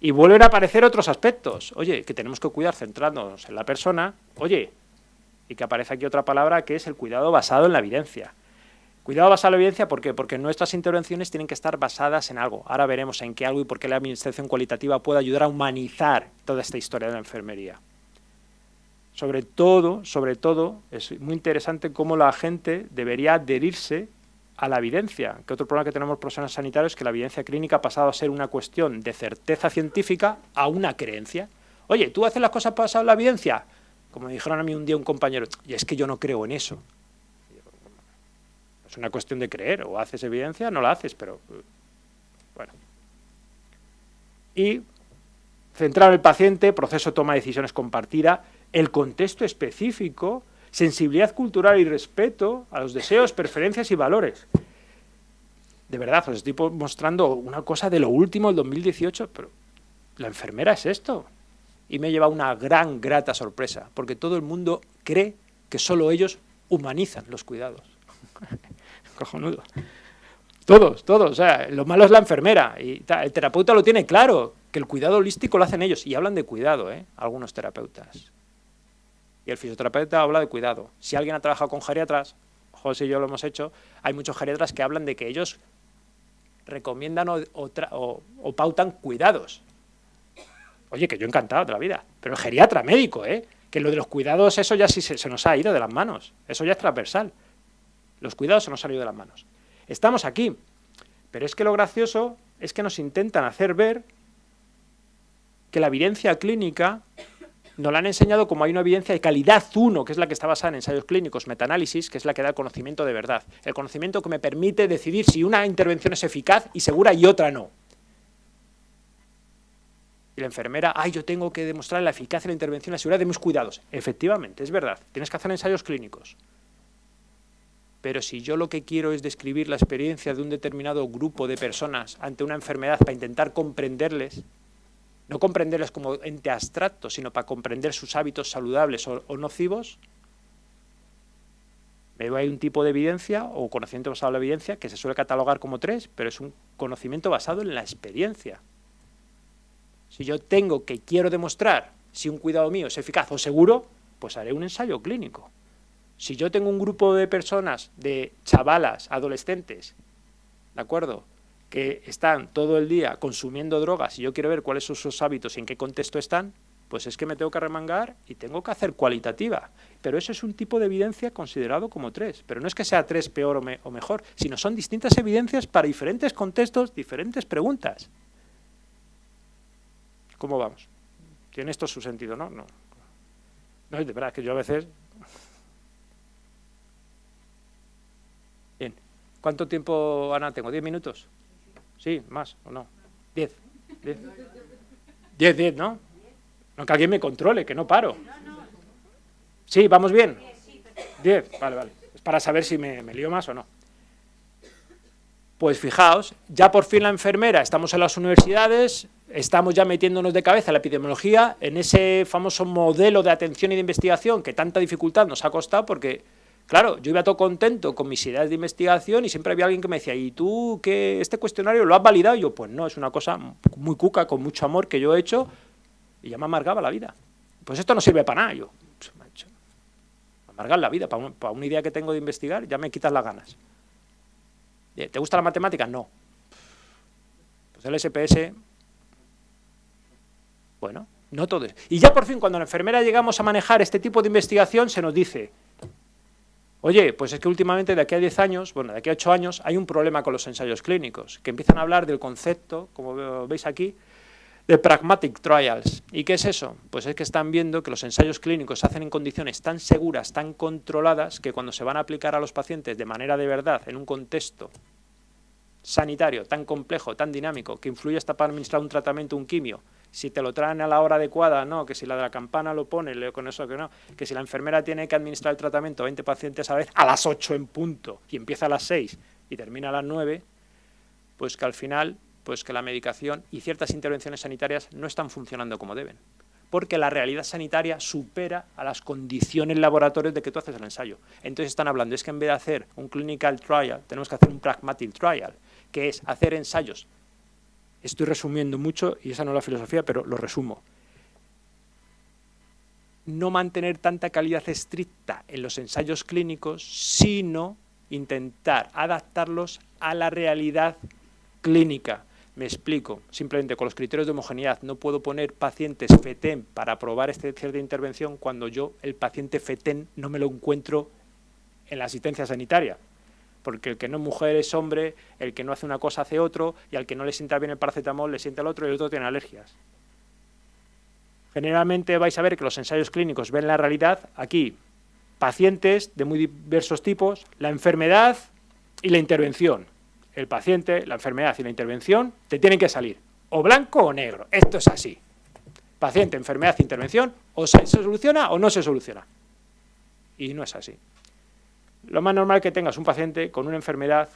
A: Y vuelven a aparecer otros aspectos, oye, que tenemos que cuidar centrándonos en la persona, oye, y que aparece aquí otra palabra que es el cuidado basado en la evidencia. Cuidado basado en la evidencia, ¿por qué? Porque nuestras intervenciones tienen que estar basadas en algo. Ahora veremos en qué algo y por qué la administración cualitativa puede ayudar a humanizar toda esta historia de la enfermería. Sobre todo, sobre todo, es muy interesante cómo la gente debería adherirse a la evidencia, que otro problema que tenemos profesionales sanitarios es que la evidencia clínica ha pasado a ser una cuestión de certeza científica a una creencia. Oye, ¿tú haces las cosas basado en la evidencia? Como me dijeron a mí un día un compañero, y es que yo no creo en eso. Es una cuestión de creer, o haces evidencia, no la haces, pero bueno. Y centrar el paciente, proceso toma de decisiones compartida, el contexto específico, sensibilidad cultural y respeto a los deseos, preferencias y valores. De verdad, os estoy mostrando una cosa de lo último del 2018, pero la enfermera es esto. Y me lleva una gran, grata sorpresa, porque todo el mundo cree que solo ellos humanizan los cuidados. Cojonudo. Todos, todos. O sea, lo malo es la enfermera. Y el terapeuta lo tiene claro, que el cuidado holístico lo hacen ellos. Y hablan de cuidado, ¿eh? Algunos terapeutas. Y el fisioterapeuta habla de cuidado. Si alguien ha trabajado con geriatras, José y yo lo hemos hecho, hay muchos geriatras que hablan de que ellos recomiendan o, pautan cuidados. Oye, que yo encantado de la vida, pero el geriatra, médico, ¿eh? que lo de los cuidados, eso ya sí se, se nos ha ido de las manos, eso ya es transversal. Los cuidados se nos han ido de las manos. Estamos aquí, pero es que lo gracioso es que nos intentan hacer ver que la evidencia clínica nos la han enseñado como hay una evidencia de calidad 1, que es la que está basada en ensayos clínicos, metaanálisis, que es la que da el conocimiento de verdad. El conocimiento que me permite decidir si una intervención es eficaz y segura y otra no. Y la enfermera, ay, yo tengo que demostrar la eficacia de la intervención la seguridad de mis cuidados. Efectivamente, es verdad, tienes que hacer ensayos clínicos. Pero si yo lo que quiero es describir la experiencia de un determinado grupo de personas ante una enfermedad para intentar comprenderles, no comprenderles como ente abstracto, sino para comprender sus hábitos saludables o, nocivos, hay un tipo de evidencia o conocimiento basado en la evidencia que se suele catalogar como tres, pero es un conocimiento basado en la experiencia. Si yo tengo que quiero demostrar si un cuidado mío es eficaz o seguro, pues haré un ensayo clínico. Si yo tengo un grupo de personas, de chavalas, adolescentes, ¿de acuerdo?, que están todo el día consumiendo drogas y yo quiero ver cuáles son sus hábitos y en qué contexto están, pues es que me tengo que remangar y tengo que hacer cualitativa. Pero eso es un tipo de evidencia considerado como tres. Pero no es que sea tres peor o, mejor, sino son distintas evidencias para diferentes contextos, diferentes preguntas. ¿Cómo vamos? Tiene esto su sentido, ¿no? No, no de verdad que yo a veces... Bien. ¿Cuánto tiempo, Ana, tengo? ¿Diez minutos? Sí, más o no. Diez. Diez, diez, diez ¿no? No, que alguien me controle, que no paro. Sí, ¿vamos bien? Diez, vale, vale. Es para saber si me, me lío más o no. Pues fijaos, ya por fin la enfermera, estamos en las universidades, estamos ya metiéndonos de cabeza en la epidemiología, en ese famoso modelo de atención y de investigación que tanta dificultad nos ha costado porque, claro, yo iba todo contento con mis ideas de investigación y siempre había alguien que me decía, ¿y tú qué, este cuestionario lo has validado? Y yo, pues no, es una cosa muy cuca, con mucho amor que yo he hecho y ya me amargaba la vida. Pues esto no sirve para nada. Yo, pues, macho, amargar la vida, para, una idea que tengo de investigar, ya me quitas las ganas. ¿Te gusta la matemática? No. Pues el SPS, bueno, no todo. Y ya por fin, cuando la enfermera llegamos a manejar este tipo de investigación, se nos dice, oye, pues es que últimamente de aquí a 10 años, bueno, de aquí a 8 años, hay un problema con los ensayos clínicos, que empiezan a hablar del concepto, como veis aquí, de pragmatic trials. ¿Y qué es eso? Pues es que están viendo que los ensayos clínicos se hacen en condiciones tan seguras, tan controladas, que cuando se van a aplicar a los pacientes de manera de verdad, en un contexto sanitario tan complejo, tan dinámico, que influye hasta para administrar un tratamiento, un quimio, si te lo traen a la hora adecuada, no, que si la de la campana lo pone, leo con eso que no, que si la enfermera tiene que administrar el tratamiento a 20 pacientes a la vez, a las 8 en punto, y empieza a las 6 y termina a las 9, pues que al final pues que la medicación y ciertas intervenciones sanitarias no están funcionando como deben. Porque la realidad sanitaria supera a las condiciones laboratorias de que tú haces el ensayo. Entonces están hablando, es que en vez de hacer un clinical trial, tenemos que hacer un pragmatic trial, que es hacer ensayos. Estoy resumiendo mucho, y esa no es la filosofía, pero lo resumo. No mantener tanta calidad estricta en los ensayos clínicos, sino intentar adaptarlos a la realidad clínica, me explico, simplemente con los criterios de homogeneidad no puedo poner pacientes FETEN para probar este cierta intervención cuando yo el paciente FETEN no me lo encuentro en la asistencia sanitaria. Porque el que no es mujer es hombre, el que no hace una cosa hace otro, y al que no le sienta bien el paracetamol le sienta el otro y el otro tiene alergias. Generalmente vais a ver que los ensayos clínicos ven la realidad aquí, pacientes de muy diversos tipos, la enfermedad y la intervención el paciente, la enfermedad y la intervención te tienen que salir o blanco o negro. Esto es así. Paciente, enfermedad, intervención, o se soluciona o no se soluciona. Y no es así. Lo más normal que tengas un paciente con una enfermedad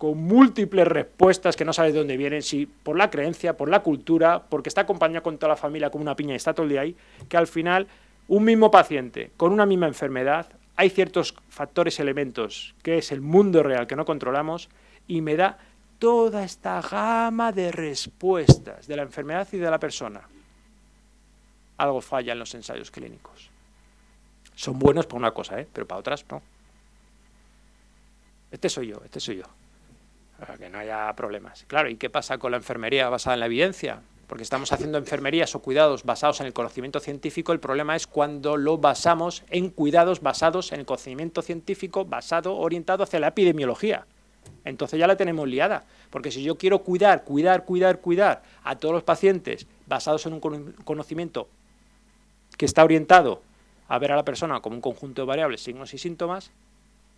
A: con múltiples respuestas que no sabes de dónde vienen, si por la creencia, por la cultura, porque está acompañado con toda la familia como una piña y está todo el día ahí, que al final un mismo paciente con una misma enfermedad, hay ciertos factores, elementos, que es el mundo real que no controlamos, y me da toda esta gama de respuestas de la enfermedad y de la persona. Algo falla en los ensayos clínicos. Son buenos para una cosa, ¿eh? pero para otras no. Este soy yo, este soy yo. Para que no haya problemas. Claro, ¿y qué pasa con la enfermería basada en la evidencia? Porque estamos haciendo enfermerías o cuidados basados en el conocimiento científico, el problema es cuando lo basamos en cuidados basados en el conocimiento científico basado, orientado hacia la epidemiología entonces ya la tenemos liada. Porque si yo quiero cuidar, cuidar, cuidar, cuidar a todos los pacientes basados en un conocimiento que está orientado a ver a la persona como un conjunto de variables, signos y síntomas,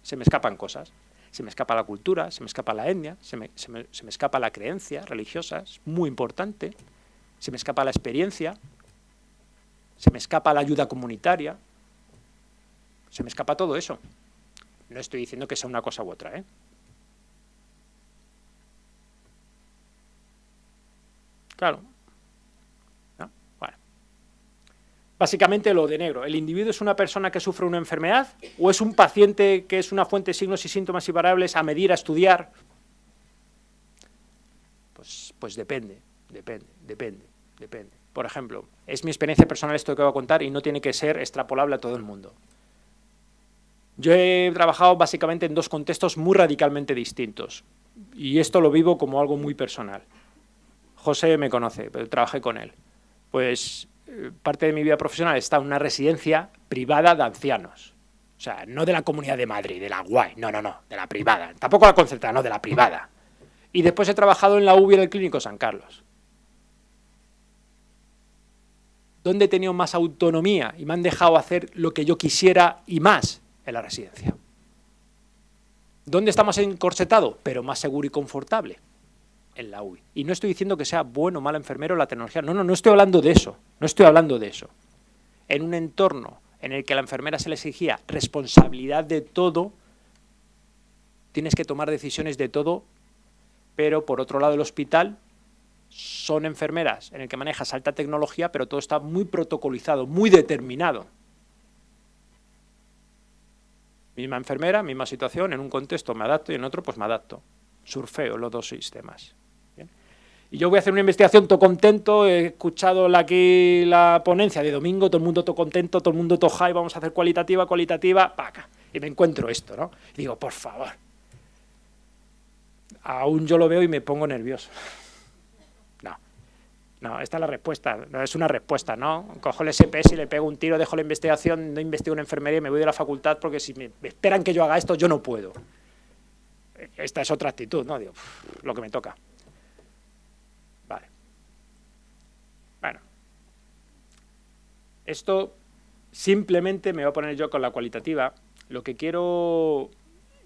A: se me escapan cosas. Se me escapa la cultura, se me escapa la etnia, se me, se me, escapa la creencia religiosa, es muy importante. se me escapa la experiencia, se me escapa la ayuda comunitaria, se me escapa todo eso. No estoy diciendo que sea una cosa u otra, ¿eh? Claro. Bueno. Básicamente lo de negro. ¿El individuo es una persona que sufre una enfermedad o es un paciente que es una fuente de signos y síntomas y variables a medir, a estudiar? Pues, pues depende, depende, depende, depende. Por ejemplo, es mi experiencia personal esto que voy a contar y no tiene que ser extrapolable a todo el mundo. Yo he trabajado básicamente en dos contextos muy radicalmente distintos y esto lo vivo como algo muy personal. José me conoce, pero trabajé con él. Pues parte de mi vida profesional está en una residencia privada de ancianos. O sea, no de la Comunidad de Madrid, de la guay, no, no, no, de la privada. Tampoco la concertada, no, de la privada. Y después he trabajado en la UBI del Clínico San Carlos. ¿Dónde he tenido más autonomía y me han dejado hacer lo que yo quisiera y más en la residencia? ¿Dónde está más encorsetado? Pero más seguro y confortable en la UI. Y no estoy diciendo que sea bueno o mal enfermero la tecnología. No, no, no estoy hablando de eso. No estoy hablando de eso. En un entorno en el que a la enfermera se le exigía responsabilidad de todo, tienes que tomar decisiones de todo, pero por otro lado el hospital son enfermeras en el que manejas alta tecnología, pero todo está muy protocolizado, muy determinado. Misma enfermera, misma situación, en un contexto me adapto y en otro pues me adapto. Surfeo los dos sistemas. Y yo voy a hacer una investigación todo contento, he escuchado aquí la ponencia de domingo, todo el mundo todo contento, todo el mundo todo high, vamos a hacer cualitativa, cualitativa, paca. Y me encuentro esto, ¿no? Y digo, por favor. Aún yo lo veo y me pongo nervioso. No, no, esta es la respuesta, no es una respuesta, ¿no? Cojo el SPS y le pego un tiro, dejo la investigación, no investigo en enfermería y me voy de la facultad porque si me esperan que yo haga esto, yo no puedo. Esta es otra actitud, ¿no? Digo, lo que me toca. Esto simplemente me voy a poner yo con la cualitativa. Lo que quiero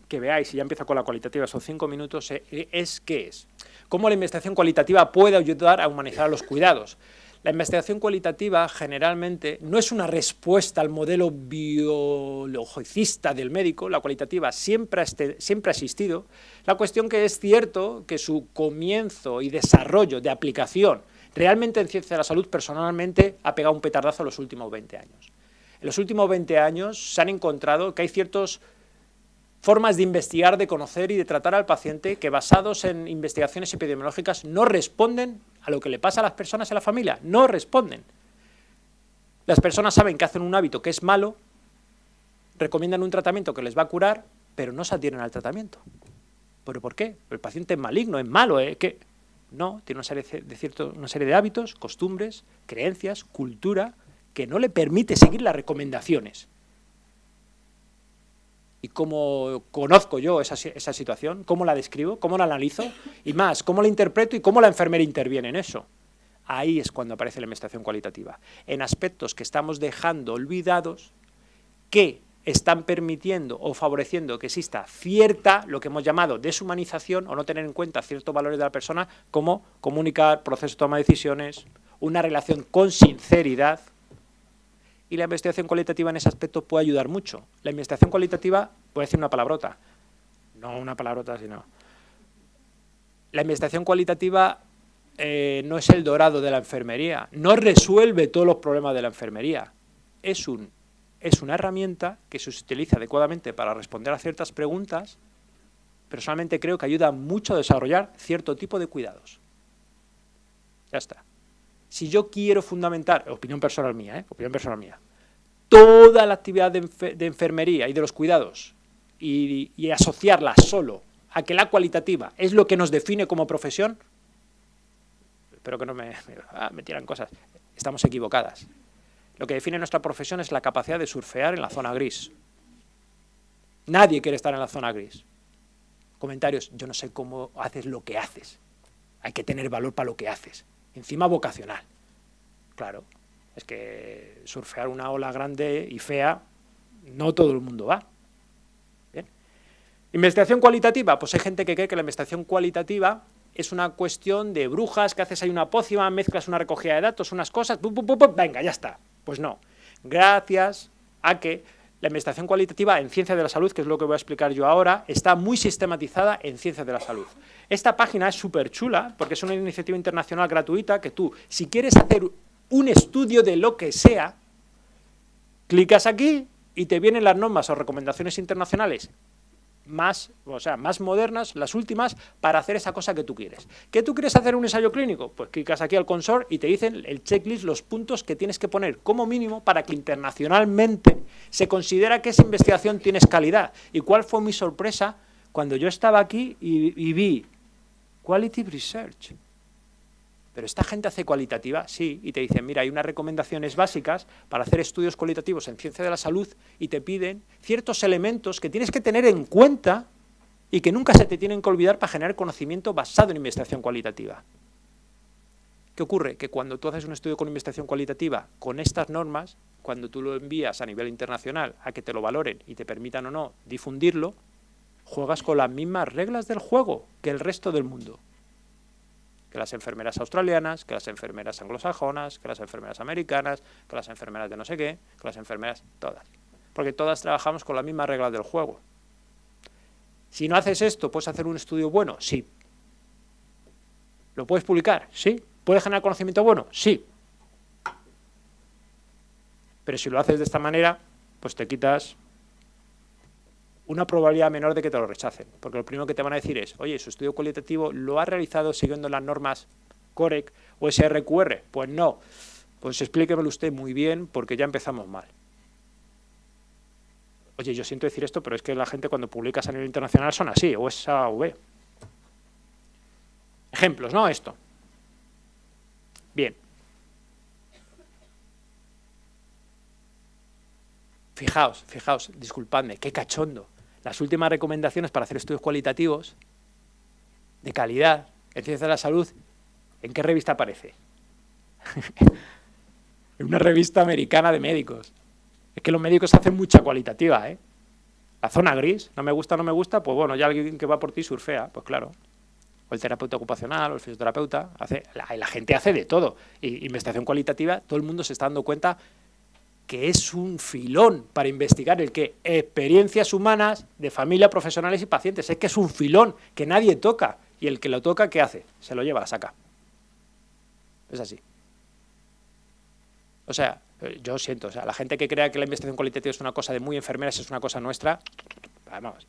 A: que veáis, y ya empiezo con la cualitativa, son cinco minutos, eh, es qué es. Cómo la investigación cualitativa puede ayudar a humanizar los cuidados. La investigación cualitativa generalmente no es una respuesta al modelo biologicista del médico, la cualitativa siempre ha, ha existido. La cuestión que es cierto que su comienzo y desarrollo de aplicación Realmente en ciencia de la salud, personalmente, ha pegado un petardazo en los últimos 20 años. En los últimos 20 años se han encontrado que hay ciertas formas de investigar, de conocer y de tratar al paciente que basados en investigaciones epidemiológicas no responden a lo que le pasa a las personas en la familia, no responden. Las personas saben que hacen un hábito que es malo, recomiendan un tratamiento que les va a curar, pero no se adhieren al tratamiento. ¿Pero por qué? El paciente es maligno, es malo, ¿eh? ¿Qué? No, tiene una serie de, una serie de hábitos, costumbres, creencias, cultura, que no le permite seguir las recomendaciones. Y cómo conozco yo esa, esa situación, cómo la describo, cómo la analizo, y más, cómo la interpreto y cómo la enfermera interviene en eso. Ahí es cuando aparece la investigación cualitativa, en aspectos que estamos dejando olvidados, que están permitiendo o favoreciendo que exista cierta, lo que hemos llamado deshumanización o no tener en cuenta ciertos valores de la persona, como comunicar, proceso de toma de decisiones, una relación con sinceridad, y la investigación cualitativa en ese aspecto puede ayudar mucho. La investigación cualitativa, puede decir una palabrota, no una palabrota, sino... La investigación cualitativa eh, no es el dorado de la enfermería, no resuelve todos los problemas de la enfermería, es un es una herramienta que se utiliza adecuadamente para responder a ciertas preguntas, personalmente creo que ayuda mucho a desarrollar cierto tipo de cuidados. Ya está. Si yo quiero fundamentar, opinión personal mía, ¿eh? opinión personal mía, toda la actividad de, enfermería y de los cuidados y, asociarla solo a que la cualitativa es lo que nos define como profesión, espero que no me, me, ah, me tiran cosas, estamos equivocadas. Lo que define nuestra profesión es la capacidad de surfear en la zona gris. Nadie quiere estar en la zona gris. Comentarios, yo no sé cómo haces lo que haces. Hay que tener valor para lo que haces. Encima vocacional. Claro, es que surfear una ola grande y fea, no todo el mundo va. Bien. Investigación cualitativa, pues hay gente que cree que la investigación cualitativa es una cuestión de brujas, que haces ahí una pócima, mezclas una recogida de datos, unas cosas, venga, ya está. Pues no. Gracias a que la investigación cualitativa en ciencia de la salud, que es lo que voy a explicar yo ahora, está muy sistematizada en ciencia de la salud. Esta página es súper chula porque es una iniciativa internacional gratuita que tú, si quieres hacer un estudio de lo que sea, clicas aquí y te vienen las normas o recomendaciones internacionales más, o sea, más modernas, las últimas, para hacer esa cosa que tú quieres. ¿Qué tú quieres hacer un ensayo clínico? Pues clicas aquí al consor y te dicen el checklist, los puntos que tienes que poner como mínimo para que internacionalmente se considera que esa investigación tiene calidad. ¿Y cuál fue mi sorpresa cuando yo estaba aquí y vi Quality Research? Pero esta gente hace cualitativa, sí, y te dicen, mira, hay unas recomendaciones básicas para hacer estudios cualitativos en ciencia de la salud y te piden ciertos elementos que tienes que tener en cuenta y que nunca se te tienen que olvidar para generar conocimiento basado en investigación cualitativa. ¿Qué ocurre? Que cuando tú haces un estudio con investigación cualitativa con estas normas, cuando tú lo envías a nivel internacional a que te lo valoren y te permitan o no difundirlo, juegas con las mismas reglas del juego que el resto del mundo que las enfermeras australianas, que las enfermeras anglosajonas, que las enfermeras americanas, que las enfermeras de no sé qué, que las enfermeras todas. Porque todas trabajamos con las mismas reglas del juego. Si no haces esto, ¿puedes hacer un estudio bueno? Sí. ¿Lo puedes publicar? Sí. ¿Puedes generar conocimiento bueno? Sí. Pero si lo haces de esta manera, pues te quitas una probabilidad menor de que te lo rechacen, porque lo primero que te van a decir es, oye, su estudio cualitativo lo ha realizado siguiendo las normas COREC o SRQR. Pues no, pues explíquemelo usted muy bien, porque ya empezamos mal. Oye, yo siento decir esto, pero es que la gente cuando publicas a nivel internacional son así, o es A o. Ejemplos, ¿no? Esto. Bien. Fijaos, fijaos, disculpadme, qué cachondo las últimas recomendaciones para hacer estudios cualitativos de calidad en ciencia de la salud, ¿en qué revista aparece? en una revista americana de médicos. Es que los médicos hacen mucha cualitativa, ¿eh? La zona gris, no me gusta, no me gusta, pues bueno, ya alguien que va por ti surfea, pues claro. O el terapeuta ocupacional, o el fisioterapeuta, hace, la, la gente hace de todo. Y investigación cualitativa, todo el mundo se está dando cuenta que es un filón para investigar el que experiencias humanas de familia, profesionales y pacientes. Es que es un filón que nadie toca. Y el que lo toca, ¿qué hace? Se lo lleva, la saca. Es así. O sea, eh, yo siento, o sea, la gente que crea que la investigación cualitativa es una cosa de muy enfermeras, es una cosa nuestra, vamos,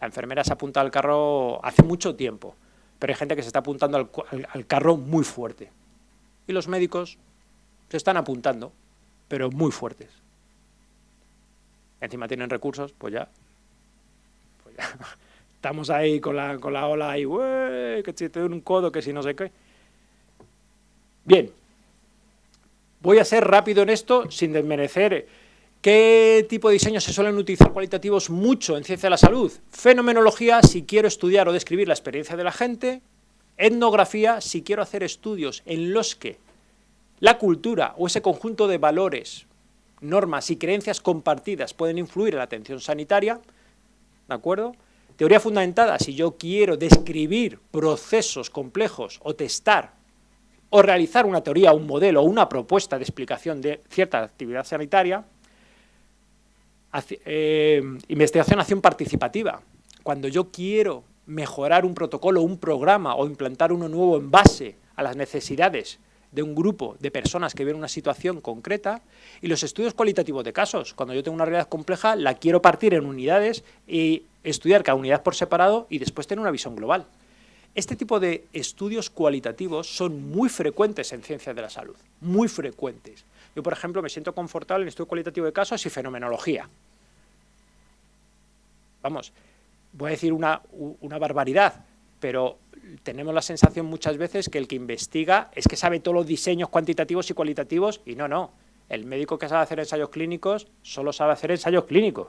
A: la enfermera se apunta al carro hace mucho tiempo, pero hay gente que se está apuntando al carro muy fuerte. Y los médicos se están apuntando, pero muy fuertes. Encima tienen recursos, pues ya, pues ya. estamos ahí con la, con la ola ahí, que te doy un codo, que si no sé qué. Bien, voy a ser rápido en esto sin desmerecer ¿Qué tipo de diseños se suelen utilizar cualitativos mucho en ciencia de la salud? Fenomenología, si quiero estudiar o describir la experiencia de la gente. Etnografía, si quiero hacer estudios en los que la cultura o ese conjunto de valores, normas y creencias compartidas pueden influir en la atención sanitaria, ¿de acuerdo? Teoría fundamentada, si yo quiero describir procesos complejos o testar o realizar una teoría, un modelo o una propuesta de explicación de cierta actividad sanitaria, eh, investigación, acción participativa. Cuando yo quiero mejorar un protocolo, un programa o implantar uno nuevo en base a las necesidades de un grupo de personas que ven una situación concreta y los estudios cualitativos de casos. Cuando yo tengo una realidad compleja, la quiero partir en unidades y estudiar cada unidad por separado y después tener una visión global. Este tipo de estudios cualitativos son muy frecuentes en ciencias de la salud, muy frecuentes. Yo, por ejemplo, me siento confortable en estudio cualitativo de casos y fenomenología. Vamos, voy a decir una, una barbaridad, pero tenemos la sensación muchas veces que el que investiga es que sabe todos los diseños cuantitativos y cualitativos y no, no. El médico que sabe hacer ensayos clínicos solo sabe hacer ensayos clínicos.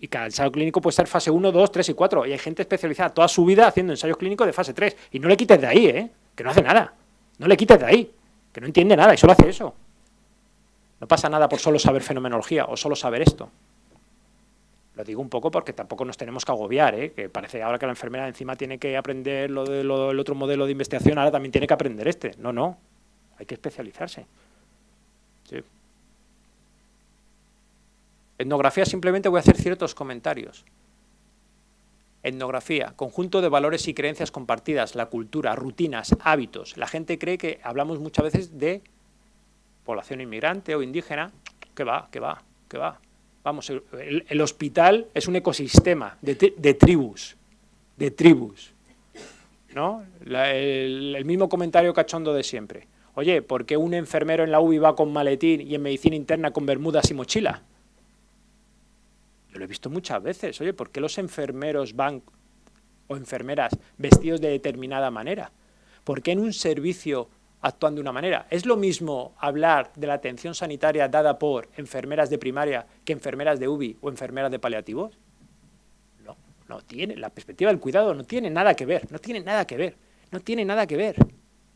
A: Y cada ensayo clínico puede ser fase 1, 2, 3 y 4. Y hay gente especializada toda su vida haciendo ensayos clínicos de fase 3. Y no le quites de ahí, ¿eh? Que no hace nada. No le quites de ahí. Que no entiende nada y solo hace eso. No pasa nada por solo saber fenomenología o solo saber esto. Lo digo un poco porque tampoco nos tenemos que agobiar, ¿eh? que parece ahora que la enfermera encima tiene que aprender lo del otro modelo de investigación, ahora también tiene que aprender este. No, no, hay que especializarse. Etnografía simplemente voy a hacer ciertos comentarios. Etnografía, conjunto de valores y creencias compartidas, la cultura, rutinas, hábitos. La gente cree que hablamos muchas veces de población inmigrante o indígena. Que va, que va, que va. Vamos, el, hospital es un ecosistema de, tribus, de tribus. ¿no? el, mismo comentario cachondo de siempre. Oye, ¿por qué un enfermero en la UBI va con maletín y en medicina interna con bermudas y mochila? Yo lo he visto muchas veces. Oye, ¿por qué los enfermeros van o enfermeras vestidos de determinada manera? ¿Por qué en un servicio actúan de una manera? ¿Es lo mismo hablar de la atención sanitaria dada por enfermeras de primaria que enfermeras de UBI o enfermeras de paliativos? No, no tiene. La perspectiva del cuidado no tiene nada que ver. No tiene nada que ver. No tiene nada que ver.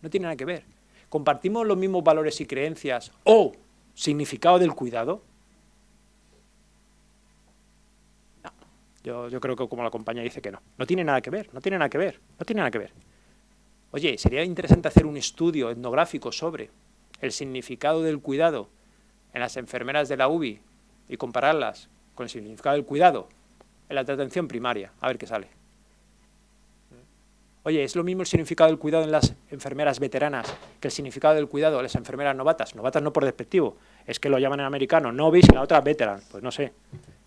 A: No tiene nada que ver. ¿Compartimos los mismos valores y creencias o significado del cuidado? Yo, creo que como la compañía dice que no. No tiene nada que ver, no tiene nada que ver, no tiene nada que ver. Oye, sería interesante hacer un estudio etnográfico sobre el significado del cuidado en las enfermeras de la UBI y compararlas con el significado del cuidado en la atención primaria, a ver qué sale. Oye, ¿es lo mismo el significado del cuidado en las enfermeras veteranas que el significado del cuidado en las enfermeras novatas? Novatas no por despectivo, es que lo llaman en americano novice y la otra veteran, pues no sé.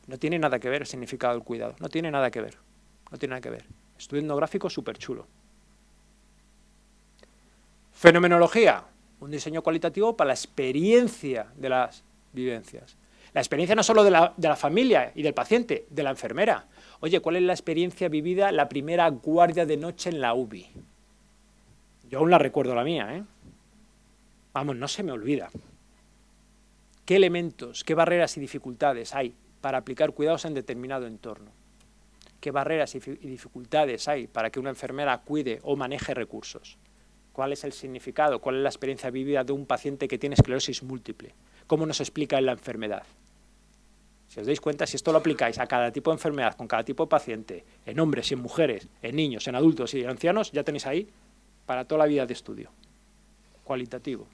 A: No tiene nada que ver el significado del cuidado, no tiene nada que ver, no tiene nada que ver. Estudio etnográfico súper chulo. Fenomenología, un diseño cualitativo para la experiencia de las vivencias. La experiencia no solo de la, de la, familia y del paciente, de la enfermera. Oye, ¿cuál es la experiencia vivida la primera guardia de noche en la UBI? Yo aún la recuerdo la mía, ¿eh? Vamos, no se me olvida. ¿Qué elementos, qué barreras y dificultades hay para aplicar cuidados en determinado entorno. ¿Qué barreras y dificultades hay para que una enfermera cuide o maneje recursos? ¿Cuál es el significado? ¿Cuál es la experiencia vivida de un paciente que tiene esclerosis múltiple? ¿Cómo nos explica la enfermedad? Si os dais cuenta, si esto lo aplicáis a cada tipo de enfermedad, con cada tipo de paciente, en hombres y en mujeres, en niños, en adultos y en ancianos, ya tenéis ahí para toda la vida de estudio. Cualitativo.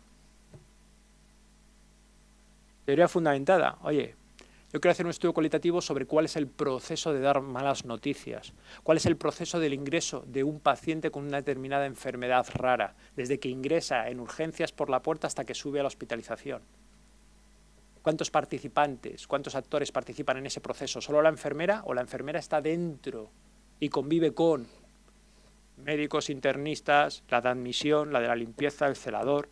A: Teoría fundamentada. Oye, yo quiero hacer un estudio cualitativo sobre cuál es el proceso de dar malas noticias, cuál es el proceso del ingreso de un paciente con una determinada enfermedad rara, desde que ingresa en urgencias por la puerta hasta que sube a la hospitalización. ¿Cuántos participantes, cuántos actores participan en ese proceso? ¿Solo la enfermera o la enfermera está dentro y convive con médicos internistas, la de admisión, la de la limpieza, el celador?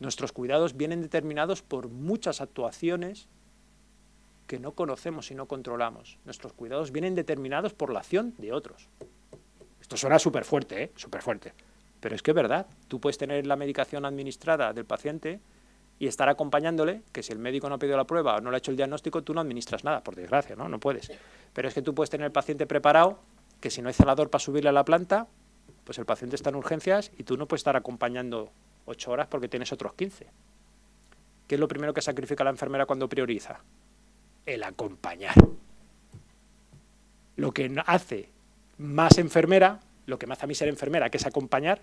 A: Nuestros cuidados vienen determinados por muchas actuaciones que no conocemos y no controlamos. Nuestros cuidados vienen determinados por la acción de otros. Esto suena súper fuerte, ¿eh? súper fuerte. Pero es que es verdad. Tú puedes tener la medicación administrada del paciente y estar acompañándole, que si el médico no ha pedido la prueba o no le ha hecho el diagnóstico, tú no administras nada, por desgracia, ¿no? No puedes. Pero es que tú puedes tener el paciente preparado, que si no hay celador para subirle a la planta, pues el paciente está en urgencias y tú no puedes estar acompañando 8 horas porque tienes otros 15. ¿Qué es lo primero que sacrifica la enfermera cuando prioriza? El acompañar. Lo que hace más enfermera, lo que me hace a mí ser enfermera, que es acompañar,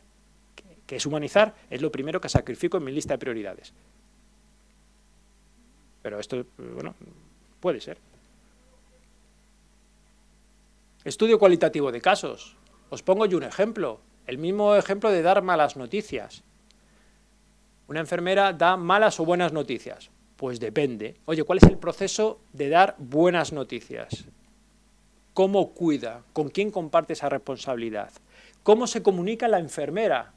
A: que es humanizar, es lo primero que sacrifico en mi lista de prioridades. Pero esto, bueno, puede ser. Estudio cualitativo de casos. Os pongo yo un ejemplo. El mismo ejemplo de dar malas noticias. ¿Una enfermera da malas o buenas noticias? Pues depende. Oye, ¿cuál es el proceso de dar buenas noticias? ¿Cómo cuida? ¿Con quién comparte esa responsabilidad? ¿Cómo se comunica la enfermera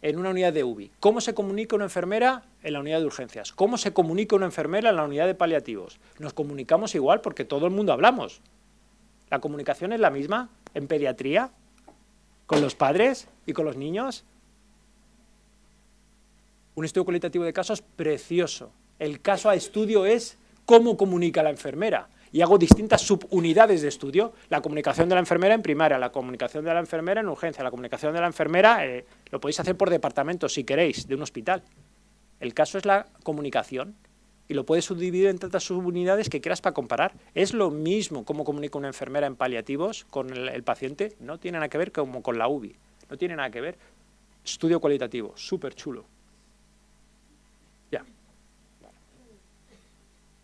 A: en una unidad de UBI? ¿Cómo se comunica una enfermera en la unidad de urgencias? ¿Cómo se comunica una enfermera en la unidad de paliativos? Nos comunicamos igual porque todo el mundo hablamos. ¿La comunicación es la misma en pediatría? ¿Con los padres y con los niños? Un estudio cualitativo de casos precioso. El caso a estudio es cómo comunica la enfermera. Y hago distintas subunidades de estudio. La comunicación de la enfermera en primaria, la comunicación de la enfermera en urgencia, la comunicación de la enfermera, eh, lo podéis hacer por departamento si queréis, de un hospital. El caso es la comunicación. y lo puedes subdividir en tantas subunidades que quieras para comparar. Es lo mismo cómo comunica una enfermera en paliativos con el, paciente, no tiene nada que ver como con la UBI, no tiene nada que ver. Estudio cualitativo, súper chulo. Ya.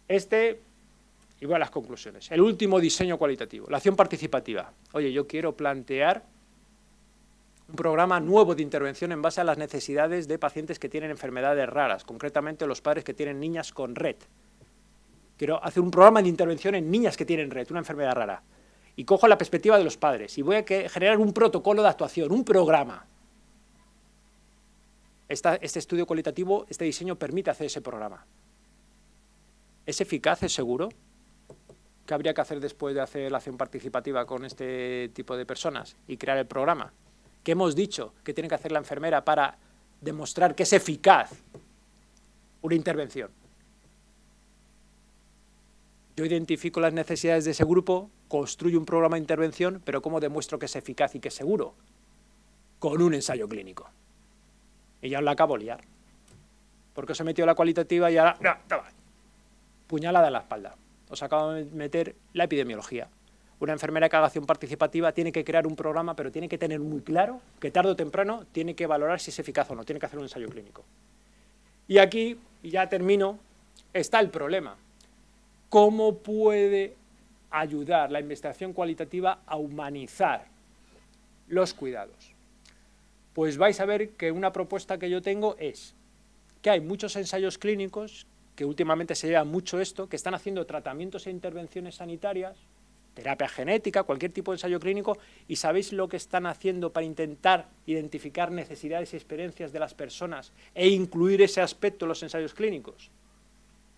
A: Este, igual las conclusiones. El último diseño cualitativo, la acción participativa. Oye, yo quiero plantear un programa nuevo de intervención en base a las necesidades de pacientes que tienen enfermedades raras, concretamente los padres que tienen niñas con red. Quiero hacer un programa de intervención en niñas que tienen red, una enfermedad rara. Y cojo la perspectiva de los padres y voy a generar un protocolo de actuación, un programa. este estudio cualitativo, este diseño permite hacer ese programa. ¿Es eficaz? ¿Es seguro? ¿Qué habría que hacer después de hacer la acción participativa con este tipo de personas y crear el programa? ¿Qué hemos dicho que tiene que hacer la enfermera para demostrar que es eficaz una intervención. Yo identifico las necesidades de ese grupo, construyo un programa de intervención, pero ¿cómo demuestro que es eficaz y que es seguro? Con un ensayo clínico. Y ya os la acabo de liar. Porque os he metido la cualitativa y ahora... Puñalada en la espalda. Os acabo de meter la epidemiología una enfermera que haga acción participativa tiene que crear un programa, pero tiene que tener muy claro que tarde o temprano tiene que valorar si es eficaz o no, tiene que hacer un ensayo clínico. Y aquí, y ya termino, está el problema. ¿Cómo puede ayudar la investigación cualitativa a humanizar los cuidados? Pues vais a ver que una propuesta que yo tengo es que hay muchos ensayos clínicos, que últimamente se lleva mucho esto, que están haciendo tratamientos e intervenciones sanitarias terapia genética, cualquier tipo de ensayo clínico, y sabéis lo que están haciendo para intentar identificar necesidades y experiencias de las personas e incluir ese aspecto en los ensayos clínicos.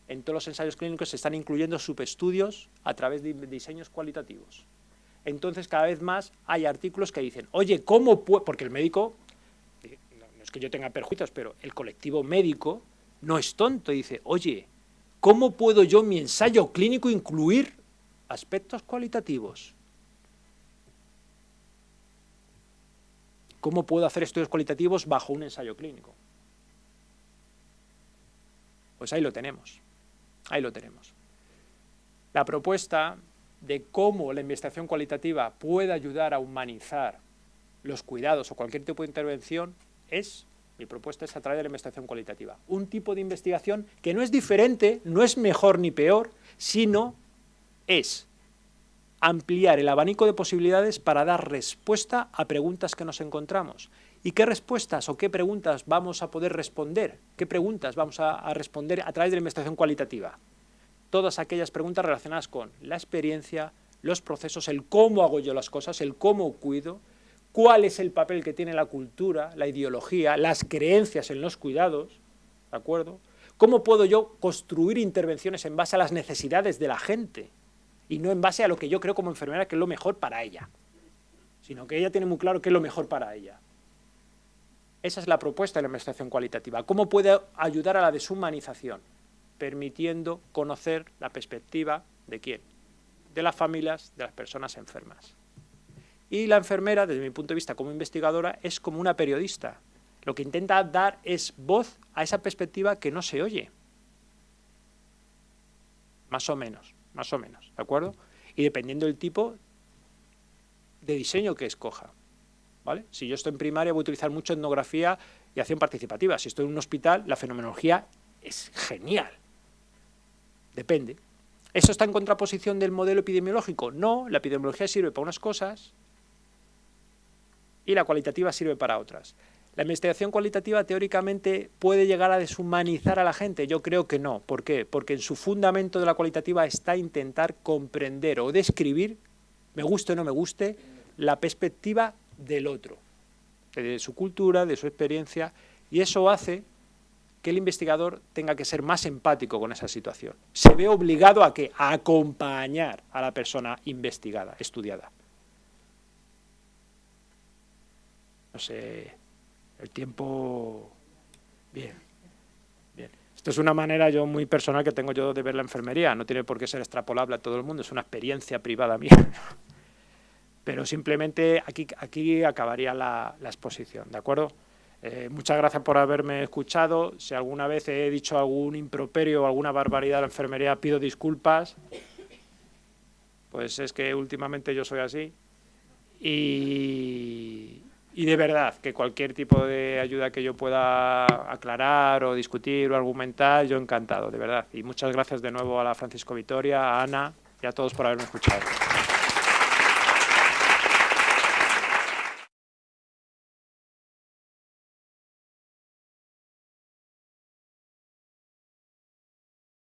A: En todos los ensayos clínicos se están incluyendo subestudios a través de diseños cualitativos. Entonces, cada vez más hay artículos que dicen, oye, ¿cómo puedo...? Porque el médico, no es que yo tenga perjuicios, pero el colectivo médico no es tonto, dice, oye, ¿cómo puedo yo mi ensayo clínico incluir aspectos cualitativos. ¿Cómo puedo hacer estudios cualitativos bajo un ensayo clínico? Pues ahí lo tenemos, ahí lo tenemos. La propuesta de cómo la investigación cualitativa puede ayudar a humanizar los cuidados o cualquier tipo de intervención es, mi propuesta es a través de la investigación cualitativa. Un tipo de investigación que no es diferente, no es mejor ni peor, sino es ampliar el abanico de posibilidades para dar respuesta a preguntas que nos encontramos. ¿Y qué respuestas o qué preguntas vamos a poder responder? ¿Qué preguntas vamos a, responder a través de la investigación cualitativa? Todas aquellas preguntas relacionadas con la experiencia, los procesos, el cómo hago yo las cosas, el cómo cuido, cuál es el papel que tiene la cultura, la ideología, las creencias en los cuidados, ¿de acuerdo? ¿Cómo puedo yo construir intervenciones en base a las necesidades de la gente? y no en base a lo que yo creo como enfermera que es lo mejor para ella, sino que ella tiene muy claro qué es lo mejor para ella. Esa es la propuesta de la investigación cualitativa. ¿Cómo puede ayudar a la deshumanización? Permitiendo conocer la perspectiva de quién? De las familias, de las personas enfermas. Y la enfermera, desde mi punto de vista como investigadora, es como una periodista. Lo que intenta dar es voz a esa perspectiva que no se oye. Más o menos más o menos, ¿de acuerdo? Y dependiendo del tipo de diseño que escoja, ¿vale? Si yo estoy en primaria voy a utilizar mucho etnografía y acción participativa. Si estoy en un hospital, la fenomenología es genial. Depende. ¿Eso está en contraposición del modelo epidemiológico? No, la epidemiología sirve para unas cosas y la cualitativa sirve para otras. ¿La investigación cualitativa teóricamente puede llegar a deshumanizar a la gente? Yo creo que no. ¿Por qué? Porque en su fundamento de la cualitativa está intentar comprender o describir, me guste o no me guste, la perspectiva del otro, de su cultura, de su experiencia, y eso hace que el investigador tenga que ser más empático con esa situación. Se ve obligado a que a acompañar a la persona investigada, estudiada. No sé, el tiempo... Bien, bien. Esto es una manera yo muy personal que tengo yo de ver la enfermería, no tiene por qué ser extrapolable a todo el mundo, es una experiencia privada mía. Pero simplemente aquí, aquí acabaría la, exposición, ¿de acuerdo? Eh, muchas gracias por haberme escuchado. Si alguna vez he dicho algún improperio o alguna barbaridad a la enfermería, pido disculpas. Pues es que últimamente yo soy así. Y, y de verdad, que cualquier tipo de ayuda que yo pueda aclarar o discutir o argumentar, yo encantado, de verdad. Y muchas gracias de nuevo a la Francisco Vitoria, a Ana y a todos por haberme escuchado.